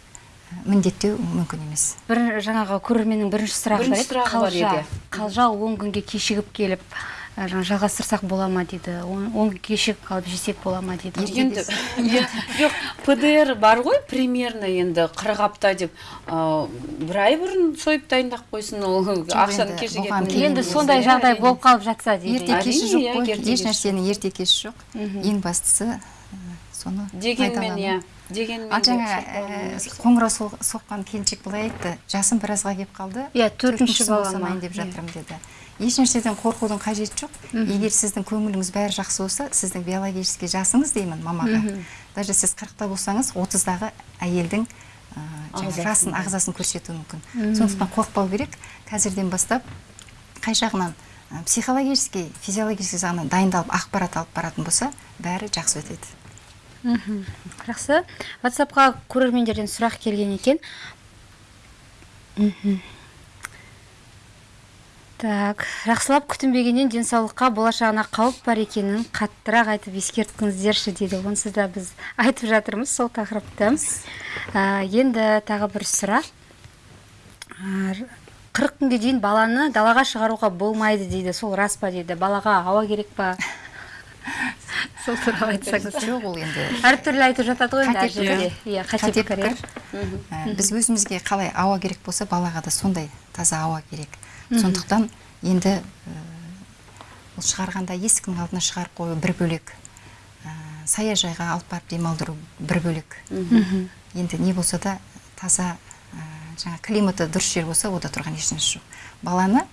міндеттеу мүмкін емес. Бір жаңағы көрерменнің бірінші сұрағы бар Бірінші еді. Қалжа он күнге кешігіп келіп жалғастырсақ бола ма дейді? Он кешігіп қалып жесек бола ма дейді? Енді иә, жоқ пдр бар ғой примерно енді қырық апта деп. Бір ай бұрын сойып дайындап қойсын ол ақшаны енді кешігетін енді сондай иә, жағдай болып қалып жатса дейді. Ерте кеші жоқ иә, қой. ерте еш кеші нәрсенің ерте кеші жоқ. Ең бастысы соны дегенмен иә дегенмен ал жаңа керек. қоңырау соққан келіншек былай айтты. Жасым біразға келіп қалды. Иә, төртінші балама. деп жатырмын деді. Еш нәрседен қорқудың қажеті жоқ. Егер сіздің көңіліңіз бәрі жақсы болса сіздің биологический жасыңыз деймін мамаға. Даже сіз қырықта болсаңыз отыздағы әйелдің ә, жасын ағзасын көрсетуі мүмкін. Сондықтан қорықпау керек. Қазірден бастап қай жағынан ә, психологический физиологический жағынан дайындалып ақпарат алып баратын болса бәрі жақсы өтеді. Мхм. Жақсы. Ватсапқа көрермендерден сұрақ келген екен. Мхм. Так жақсылап күтінбегеннен денсаулыққа болашағына қауіп бар екенін қаттырақ айтып ескерткіңіздерші дейді. Онсыз да біз айтып жатырмыз сол тақырыпты. Ә, енді тағы бір сұрақ. Ә, қырық күнге дейін баланы далаға шығаруға болмайды дейді. Сол рас па дейді? Балаға ауа керек па? Сол туралы айтсаңыз жоқ ол енді. Әртүрлі айтып жатады ғой енді әр Қате жерде пікір. иә қате пікір. Ә, біз өзімізге қалай ауа керек болса балаға да сондай таза ауа керек. Сондықтан енді ә, ол шығарғанда есіктің алдына шығарып қою бір бөлек ә, саяжайға алып барып демалдыру бір бөлек. Енді не болса да таза ә, жаңа климаты дұрыс жер болса ода тұрған ешнәрсе жоқ. Баланы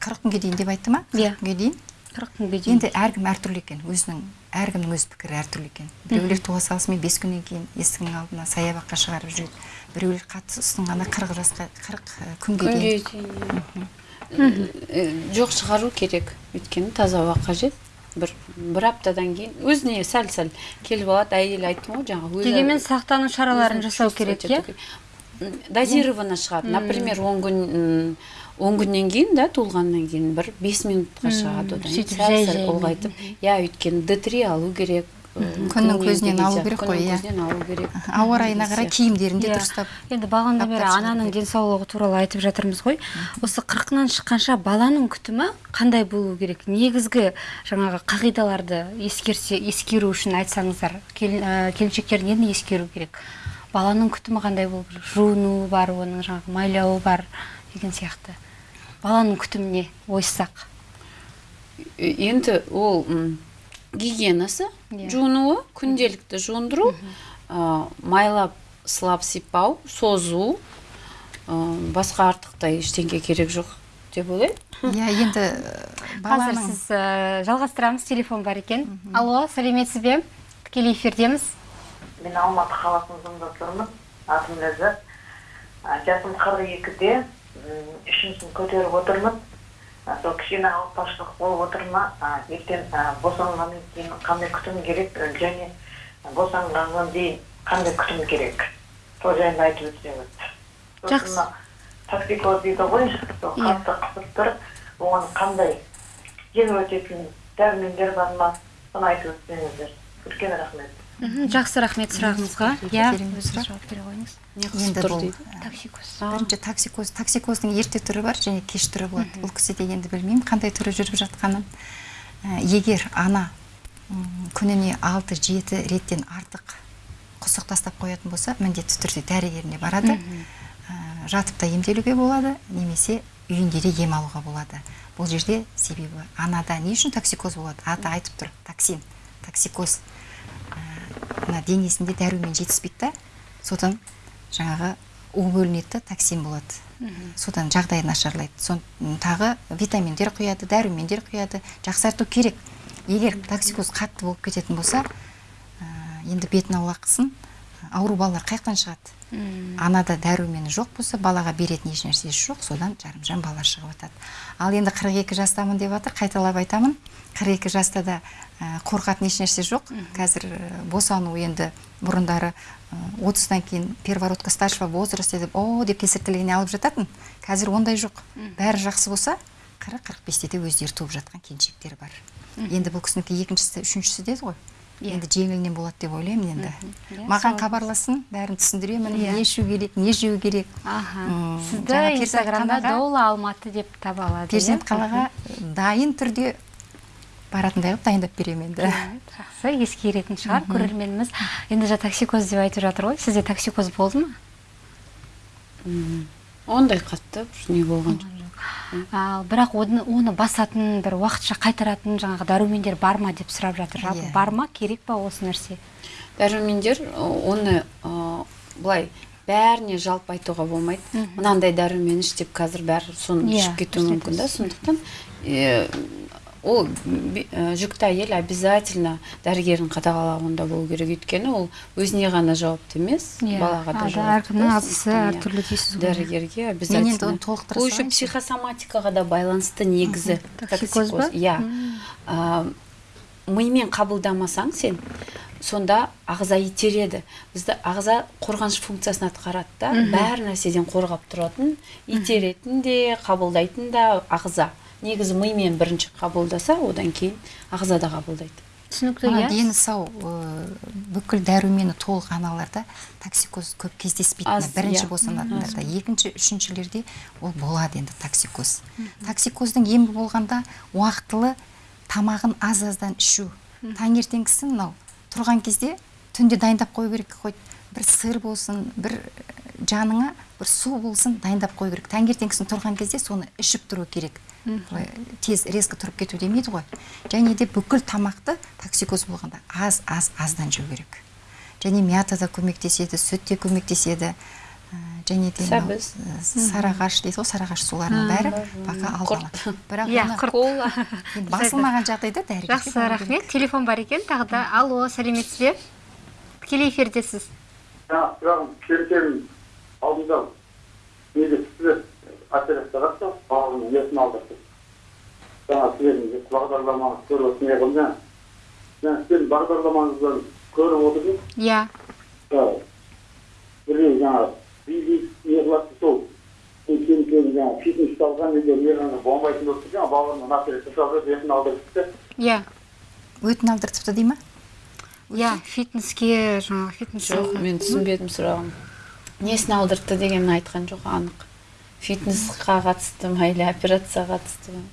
қырық күнге дейін деп айтты ма? Иә. күнге дейін? қырық күнге дейін. Енді әркім әртүрлі екен өзінің әркімнің өз пікірі әртүрлі екен. Біреулер туа салысымен бес күннен кейін есігінің алдына саябаққа шығарып жүреді. Біреулер қатты ұсынғанда қырық жасқа қырық күнге күнге дейін. дейін. Э, жоқ шығару керек. Өйткені таза ауа қажет. Бір бір аптадан кейін өзіне сәл сәл келіп алады. Әйел айттым ғой жаңағы өзі- дегенмен сақтану шараларын жасау керек иә? дозированно шығады. Например он күн м, он күннен кейін да туылғаннан кейін бір бес минутқа шығады одан сөйтіп сәл сәл ұлғайтып. Иә өйткені д три алу керек. Күннің көзінен алу керек қой, иә. көзінен алу керек. Ауа райына қарай киімдерін де Иә. дұрыстап енді бағанадан бері ананың денсаулығы туралы айтып жатырмыз ғой. Осы қырқынан шыққанша баланың күтімі қандай болу керек? Негізгі жаңағы қағидаларды ескерсе ескеру үшін айтсаңыздар ә, келіншектердің нені ескеру керек? Баланың күтімі қандай болу керек жуыну бар оның жаңағы майлауы бар деген сияқты. Баланың күтіміне ойыссақ. Енді ол гигиенасы Иә. жуынуы күнделікті жуындыру ә, майлап сылап сипау созу ә, басқа артықтай ештеңе керек жоқ деп ойлаймын. Иә енді ә, қазір сіз ә, жалғастырамыз телефон бар екен. Алло сәлеметсіз бе? Тікелей эфирдеміз. Мен алматы қаласында тұрмын атым ләззат. А, жасым қырық екіде. Үшіншісін көтеріп отырмын. Сол кішкене ауыртпашылық болып отыр ма ертең босанғаннан кейін қандай күтім керек және босанғаннан кейін қандай күтім керек сол жайында айтып өтсеңіз Жақсы. токсикоз дейді ғой сол қатты қысып тұр оған қандай жеңіл өтетін дәрумендер бар ма соны айтып өтсеңіздер үлкен рахмет жақсы рахмет сұрағыңызға. иә. жауап бере қойыңыз. Енді бұл токсикоз бірінші токсикоз токсикоздың ерте түрі бар және кеш түрі болады. Ол кісіде енді білмеймін қандай түрі жүріп жатқанын. Егер ана күніне алты жеті реттен артық құсық тастап қоятын болса міндетті түрде дәрігеріне барады. Жатып та емделуге болады немесе үйінде де ем алуға болады. Бұл жерде себебі анада не үшін токсикоз болады? Аты айтып тұр токсин токсикоз мына денесінде дәрумен жетіспейді да содан жаңағы у бөлінеді токсин болады. Содан жағдайы нашарлайды. Сон тағы витаминдер құяды дәрумендер құяды жақсарту керек. Егер токсикоз қатты болып кететін болса ә, енді бетін аулақ қылсын. Ауру балалар қай жақтан шығады анада дәрумені жоқ болса балаға беретін еш нәрсесі жоқ содан жарымжан балалар шығып жатады ал енді 42 жастамын деп жатыр қайталап айтамын. 42 жаста да ә, қорқатын еш нәрсе жоқ қазір ә, босану енді бұрындары ә, 30-дан кейін первородка старшего возраста деп о! деп кесіртілігіне алып жататын. Қазір ондай жоқ. Бәрі жақсы болса 40-45-те де өздері туып жатқан келіншектер бар. Енді бұл кісінікі екіншісі үшіншісі деді ғой. Енді жеңілінен болады деп ойлаймын енді. Иә, маған хабарласын бәрін түсіндіремін Иә. не ішу керек не жеу керек. Аха. Сізді инстаграмда перзентханаға- доула алматы деп таба алады перзент иә? қалаға дайын түрде баратындай қылып дайындап беремін енді. Жақсы ескеретін шығар көрерменіміз. Енді жаңа токсикоз деп айтып жатыр ғой сізде токсикоз болды ма? Ондай қатты бір не болған жоқ ал бірақ оны, оны басатын бір уақытша қайтаратын жаңағы дәрумендер бар ма деп сұрап жатыр. Жалпы Иә. бар ма? Керек па осы нәрсе? Дәрумендер оны ы, былай бәріне жалпы айтуға болмайды. Мынандай дәрумен іш деп қазір бәрі соны Иә, ішіп кетуі мүмкін да. сондықтан ол э, жүкті әйел обязательно дәрігердің қадағалауында болу керек. Өйткені ол өзіне ғана жауапты емес Иә, балаға да жауапты әркімнің иә, әртүрлі дейсіз ғой. дәрігерге обязательно. еще психосоматикаға да байланысты негізі Токсикоз ба? иә. Мимен қабылдамасаң сен сонда ағза итереді. Бізді ағза қорғаныш функциясын атқарады да бәр нәрседен қорғап тұратын итеретін де қабылдайтын да ағза. Негізі мимен бірінші қабылдаса одан кейін ағза да қабылдайды. түсінікті иә? дені сау бүкіл дәрумені толық аналарда токсикоз көп кездеспейтіні Аз, бірінші иә. босанатындарда екінші үшіншілерде ол болады енді токсикоз. Токсикоздың емі болғанда уақытылы тамағын аз аздан ішу таңертеңгісін мынау тұрған кезде түнде дайындап қою керек қой. Бір сыр болсын бір жаныңа бір су болсын дайындап қою керек. Таңертеңгісін тұрған кезде соны ішіп тұру керек. Былай тез резко тұрып кету демейді ғой. Және де бүкіл тамақты токсикоз болғанда аз аз аздан жеу керек. Және мята да көмектеседі сүт те көмектеседі. Ә, және де Сәбіз. ә, сарыағаш дейді ғой сарыағаш суларының бәрі бақа алдала бірақ иә құрт. Басылмаған жағдайда дәрігерге жақсы рахмет. телефон бар екен тағы да алло сәлеметсіз бе? Тікелей эфирдесіз. Жаңағы келіншегім алдында неге сіздер операцияға түсті баланың есін алдырды жаңа сіздердің бағдарламаңызды көріп не қылдым жаңа жаңа сіздің бағдарламаңыздан көріп отырмын иә біреу жаңағы биби не қылады сол келіншегім жаңағы фитнес не болмайтын болып тұр жаңағы баланың операция жасап есін алдырыпты иә өтін алдыртыпты дей ма иә фитнеске жаңағы фитнес жоқ мен түсінбедім сұрағын. Несін алдыртты дегенін айтқан жоқ анық. Фитнесқа қатысты ма или операцияға қатысты ма?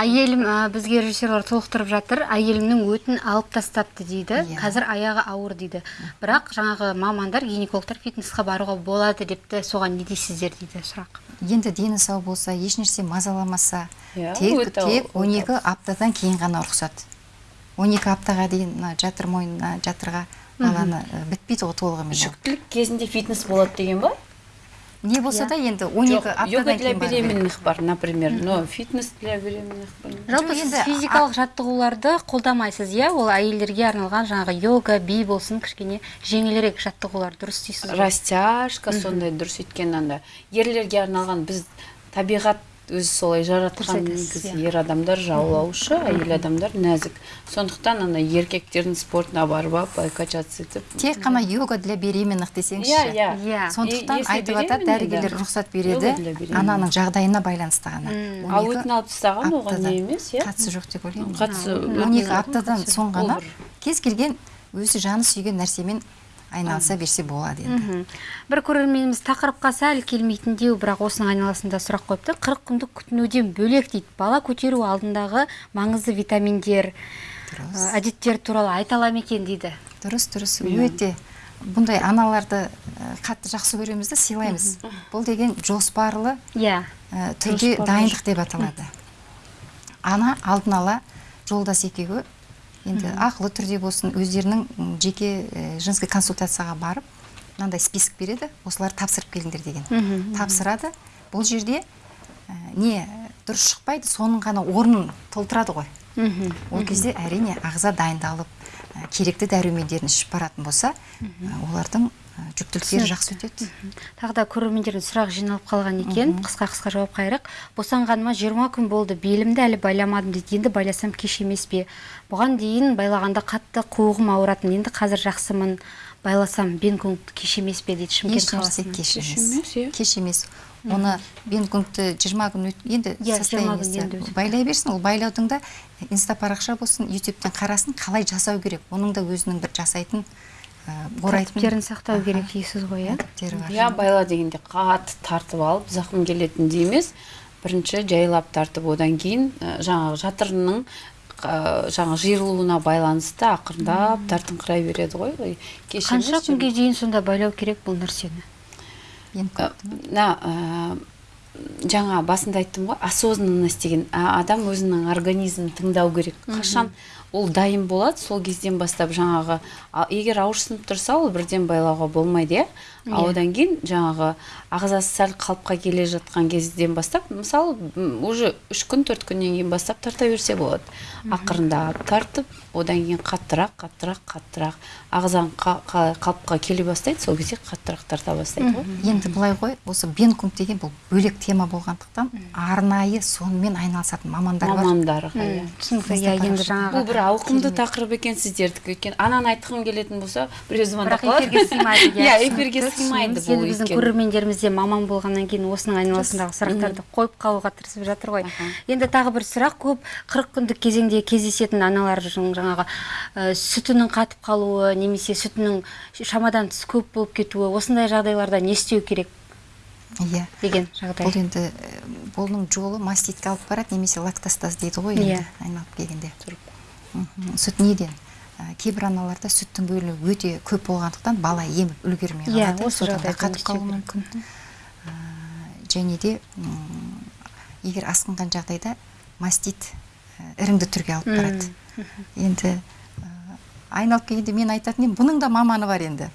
Әйелім ә, бізге режиссерлар толықтырып жатыр. Әйелімнің өтін алып тастапты дейді. Иә. қазір аяғы ауыр дейді. Бірақ жаңағы мамандар гинекологтар фитнесқа баруға болады депті. Соған не дейсіздер дейді сұрақ. Енді дені сау болса ешнәрсе мазаламаса Иә, тек өте- тек өте 12 аптадан кейін ғана рұқсат. 12 аптаға дейін мына жатыр мойнына жатырға баланы бітпейді ғой толығымен ол. жүктілік кезінде фитнес болады деген ба? Не болса Иә. да енді 12 жоқ йога аптадан для беременных бар например. Но фитнес для беременных бар. Жалпы сіз енді физикалық жаттығуларды қолдамайсыз иә? Ол әйелдерге арналған жаңағы йога би болсын кішкене жеңілірек жаттығулар дұрыс дейсіз ғой? Растяжка сондай дұрыс өйткені анда ерлерге арналған біз табиғат өзі солай жаратқан негізі иә. ер адамдар жаулаушы әйел адамдар нәзік. Сондықтан ана еркектердің спортына барып алып качаться етіп тек қана йога для беременных десеңізші. Иә иә. Иә. сондықтан айтып жатады дәрігерлер рұқсат береді ананың жағдайына байланысты ғана. Ал 12 өтін алып тастаған оған не емес иә? Қатысы жоқ деп ойлаймын. қатысы он екі аптадан соң ғана кез келген өзі жаны сүйген нәрсемен айналыса берсе болады енді. Бір көрерменіміз тақырыпқа сәл келмейтіндеу бірақ осының айналасында сұрақ қойыпты. Қырық күндік күтінуден бөлек дейді. Бала көтеру алдындағы маңызды витаминдер Дұрыс. ә, әдеттер туралы айта ала ма екен дейді. Дұрыс дұрыс. Өте бұндай аналарды ә, қатты жақсы көреміз да сыйлаймыз. Бұл деген жоспарлы иә. ә, түрде дайындық деп аталады. Ана алдын ала жолдас екеуі енді ақылы түрде болсын өздерінің жеке ә, женский консультацияға барып мынандай список береді осыларды тапсырып келіңдер деген. Тапсырады. Бұл жерде ә, не дұрыс шықпайды соның ғана орнын толтырады ғой. Мхм ол кезде әрине ағза дайындалып ә, керекті дәрумендерін ішіп баратын болса ә, олардың жүктіліктері жақсы өтеді. Тағы да көрермендердің сұрағы жиналып қалған екен. Қысқа қысқа жауап қайырық босанғаныма жиырма күн болды. Белімді әлі байламадым дейді. Енді байласам кеш емес пе? Бұған дейін байлағанда қатты қуығым ауыратын. Енді қазір жақсымын. Байласам бенгунг кеш емес пе? дейді шымкент қаласынан кеш емес иә. кеш емес. Оны жиырма күн енді Иә, 20 состояниесі байлай берсін. Ол байлаудың да инста парақша болсын ютубтен қарасын қалай жасау керек? Оның да өзінің бір жасайтын тәртіптерін сақтау керек дейсіз ғой иә? Иә байла дегенде қатты тартып алып зақым келетіндей емес. Бірінші жайлап тартып одан кейін ә, жаңағы жатырының ә, жаңағы жиырылуына байланысты ақырындап тартыңқырай береді ғой. Қанша күнге дейін сонда байлау керек бұл нәрсені? Ә, мына ә, жаңа басында айттым ғой осознанность деген. Адам өзінің организмін тыңдау керек. Қашан ол дайын болады. Сол кезден бастап жаңағы егер ауырсынып тұрса ол бірден байлауға болмайды иә. А одан кейін жаңағы ағзасы сәл қалыпқа келе жатқан кезден бастап мысалы уже үш күн төрт күннен кейін бастап тарта берсе болады. Ақырындап тартып одан кейін қаттырақ қаттырақ қаттырақ. Ағзаң қа- қа- қалыпқа келе бастайды сол кезде қаттырақ тарта бастайды ғой. Енді былай ғой осы бенгунг деген бұл бөлек тема болғандықтан арнайы сонымен айналысатын мамандар бар. Мамандарға иә. Түсінікті иә енді жаңағы бұл бір ауқымды тақырып екен сіздердікі. Өйткені ананы айтқым келетін болса біреу звондап бірақ эфирге сыймайды иә эфирге сыймайды бұл енді біздің көрермендеріміз де маман болғаннан кейін осының айналасындағы сұрақтарды қойып қалуға тырысып жатыр ғой. Енді тағы бір сұрақ көп. қырық күндік кезеңде кездесетін аналардың жаңағы ә, сүтінің қатып қалуы немесе сүтінің шамадан тыс көп болып кетуі осындай жағдайларда не істеу керек иә. деген бұл жағдай енді ә, бұның жолы маститке алып барады немесе лактостаз дейді ғой Иә. енді айналып келгенде. Сүт неден? Кейбір аналарда сүттің бөлігі өте көп болғандықтан бала еміп үлгермей Иә, қалады. осы содан да жағдайда не қатып қалуы мүмкін. Ә, және де егер асқынған жағдайда мастит іріңді түрге алып барады. Енді ә, айналып келгенде мен айтатын едім бұның да маманы бар енді.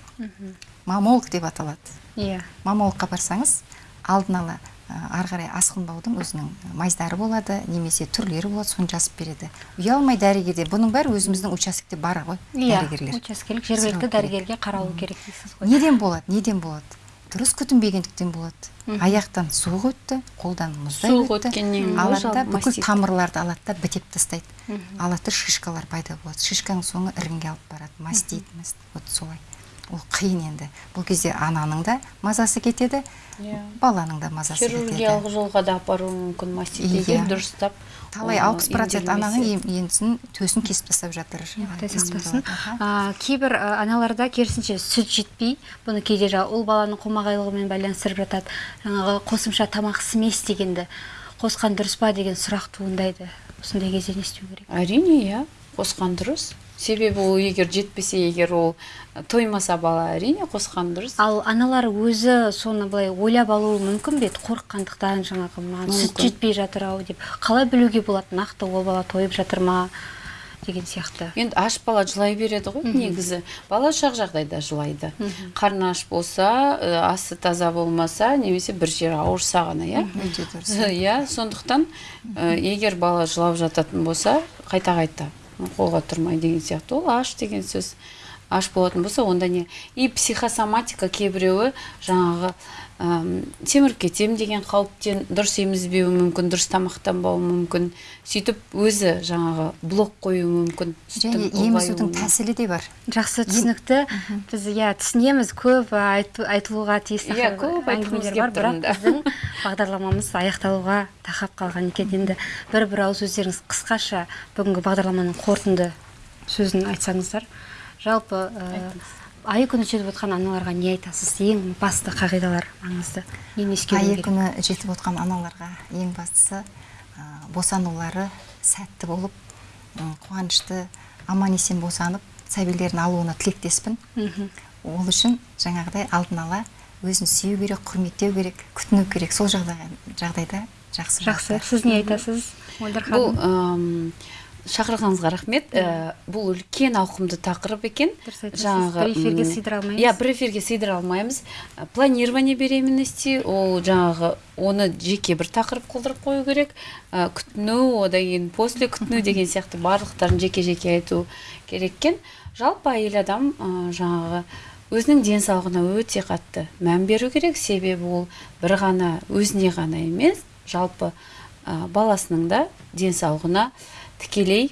Мамолог деп аталады. Иә. Мамологқа барсаңыз алдын ала ары қарай асқынбаудың өзінің майздары болады немесе түрлері болады соны жазып береді. Ұялмай дәрігерде бұның бәрі өзіміздің участокте бар ғой иә дәрігерлер. учаскелік жергілікті дәрігерге қаралу керек дейсіз ғой. Неден болады неден болады? Дұрыс күтінбегендіктен болады. Аяқтан суық өтті қолдан мұздай Суық өтті. алады да бүкіл тамырларды алады да бітеп тастайды. Алады да шишкалар пайда болады. Шишканың соңы іріңге алып барады. Мастит. вот солай. Ол қиын енді. Бұл кезде ананың да мазасы кетеді Иә. баланың да мазасы хирургиялық кетеді жолға да апаруы мүмкін маститеге Иә. дұрыстап талай алпыс процент ананың енсін төсін кесіп тастап жатыр. А, кейбір аналарда керісінше сүт жетпей бұны кейде жаңағы ұл баланың қомағайлығымен байланыстырып жатады. Жаңағы қосымша тамақ смесь дегенді қосқан дұрыс па деген сұрақ туындайды осындай кезде не істеу керек? әрине иә. Қосқан дұрыс. Себебі ол егер жетпесе егер ол тоймаса бала әрине қосқан дұрыс. Ал аналар өзі соны былай ойлап алуы мүмкін бе? Еді қорыққандықтан жаңағы маған сүт жетпей жатыр ау деп. Қалай білуге болады? Нақты ол бала тойып жатыр ма? Деген сияқты. Енді аш бала жылай береді ғой негізі. Бала шақ жағдайда жылайды. Қарны аш болса ә, асы таза болмаса немесе бір жері ауырса ғана иә? Иә сондықтан ә, егер бала жылап жататын болса қайта қайта қолға тұрмай деген сияқты. Ол аш деген сөз аш болатын болса онда не? И психосоматика кейбіреуі жаңағы семіріп кетем деген қауіптен дұрыс емізбеуі мүмкін дұрыс тамақтанбауы мүмкін. Сөйтіп өзі жаңағы блок қоюы мүмкін және емізудің тәсілі де бар. Жақсы түсінікті. біз иә түсінеміз. Көп айтылуға тиіс Иә, көп әңгімелер бар. Бірақ біздің бағдарламамыз аяқталуға тақап қалған екен енді. Бір бір ауыз өздеріңіз қысқаша бүгінгі бағдарламаның қорытынды сөзін айтсаңыздар. Жалпы ә, айы күні жетіп отқан аналарға не айтасыз? Ең басты қағидалар маңызды. Нені ескеру айы күні жетіп отқан аналарға ең бастысы ә, босанулары сәтті болып қуанышты аман есен босанып сәбилерін алуына тілектеспін. Ол үшін жаңағыдай алдын ала өзін сүю керек құрметтеу керек күтіну керек. Сол жағдайда жақсы жақсы. сіз не айтасыз? Мөлдір бұл шақырғаныңызға рахмет. Ә, бұл үлкен ауқымды тақырып екен. Айтасыз. Бір эфирге сыйдыра алмаймыз. иә бір эфирге сыйдыра алмаймыз. Ә, планирование беременности ол жаңағы оны жеке бір тақырып қылдырып қою керек. Ә, күтіну одан кейін после күтіну деген сияқты барлықтарын жеке жеке айту керек екен. Жалпы әйел адам ә, жаңағы өзінің денсаулығына өте қатты мән беру керек. Себебі ол бір ғана өзіне ғана емес жалпы ә, баласының да денсаулығына тікелей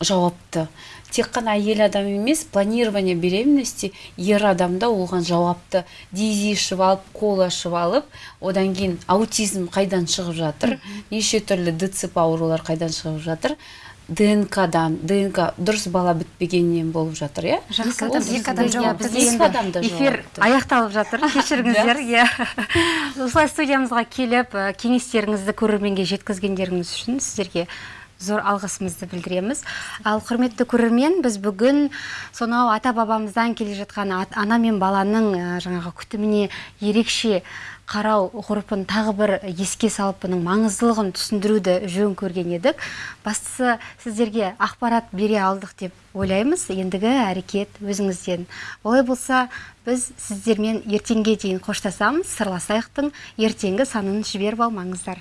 жауапты. Тек қана әйел адам емес планирование беременности ер адам да оған жауапты. Дизи ішіп алып кола ішіп алып одан кейін аутизм қайдан шығып жатыр? Неше түрлі дцп аурулар қайдан шығып жатыр? Днкдан днк дұрыс бала бітпегеннен болып жатыр иә? Жақсы Екі адам- жауапты. эфир аяқталып жатыр кешіріңіздер иә. Осылай студиямызға келіп кеңестеріңізді көрерменге жеткізгендеріңіз үшін сіздерге зор алғысымызды білдіреміз. Ал құрметті көрермен біз бүгін сонау ата бабамыздан келе жатқан ат- ана мен баланың ә, жаңағы күтіміне ерекше қарау ғұрпын тағы бір еске салып бұның маңыздылығын түсіндіруді жөн көрген едік. Бастысы сіздерге ақпарат бере алдық деп ойлаймыз. Ендігі әрекет өзіңізден. Олай болса біз сіздермен ертеңге дейін қоштасамыз. Сырласайықтың ертеңгі санын жіберіп алмаңыздар.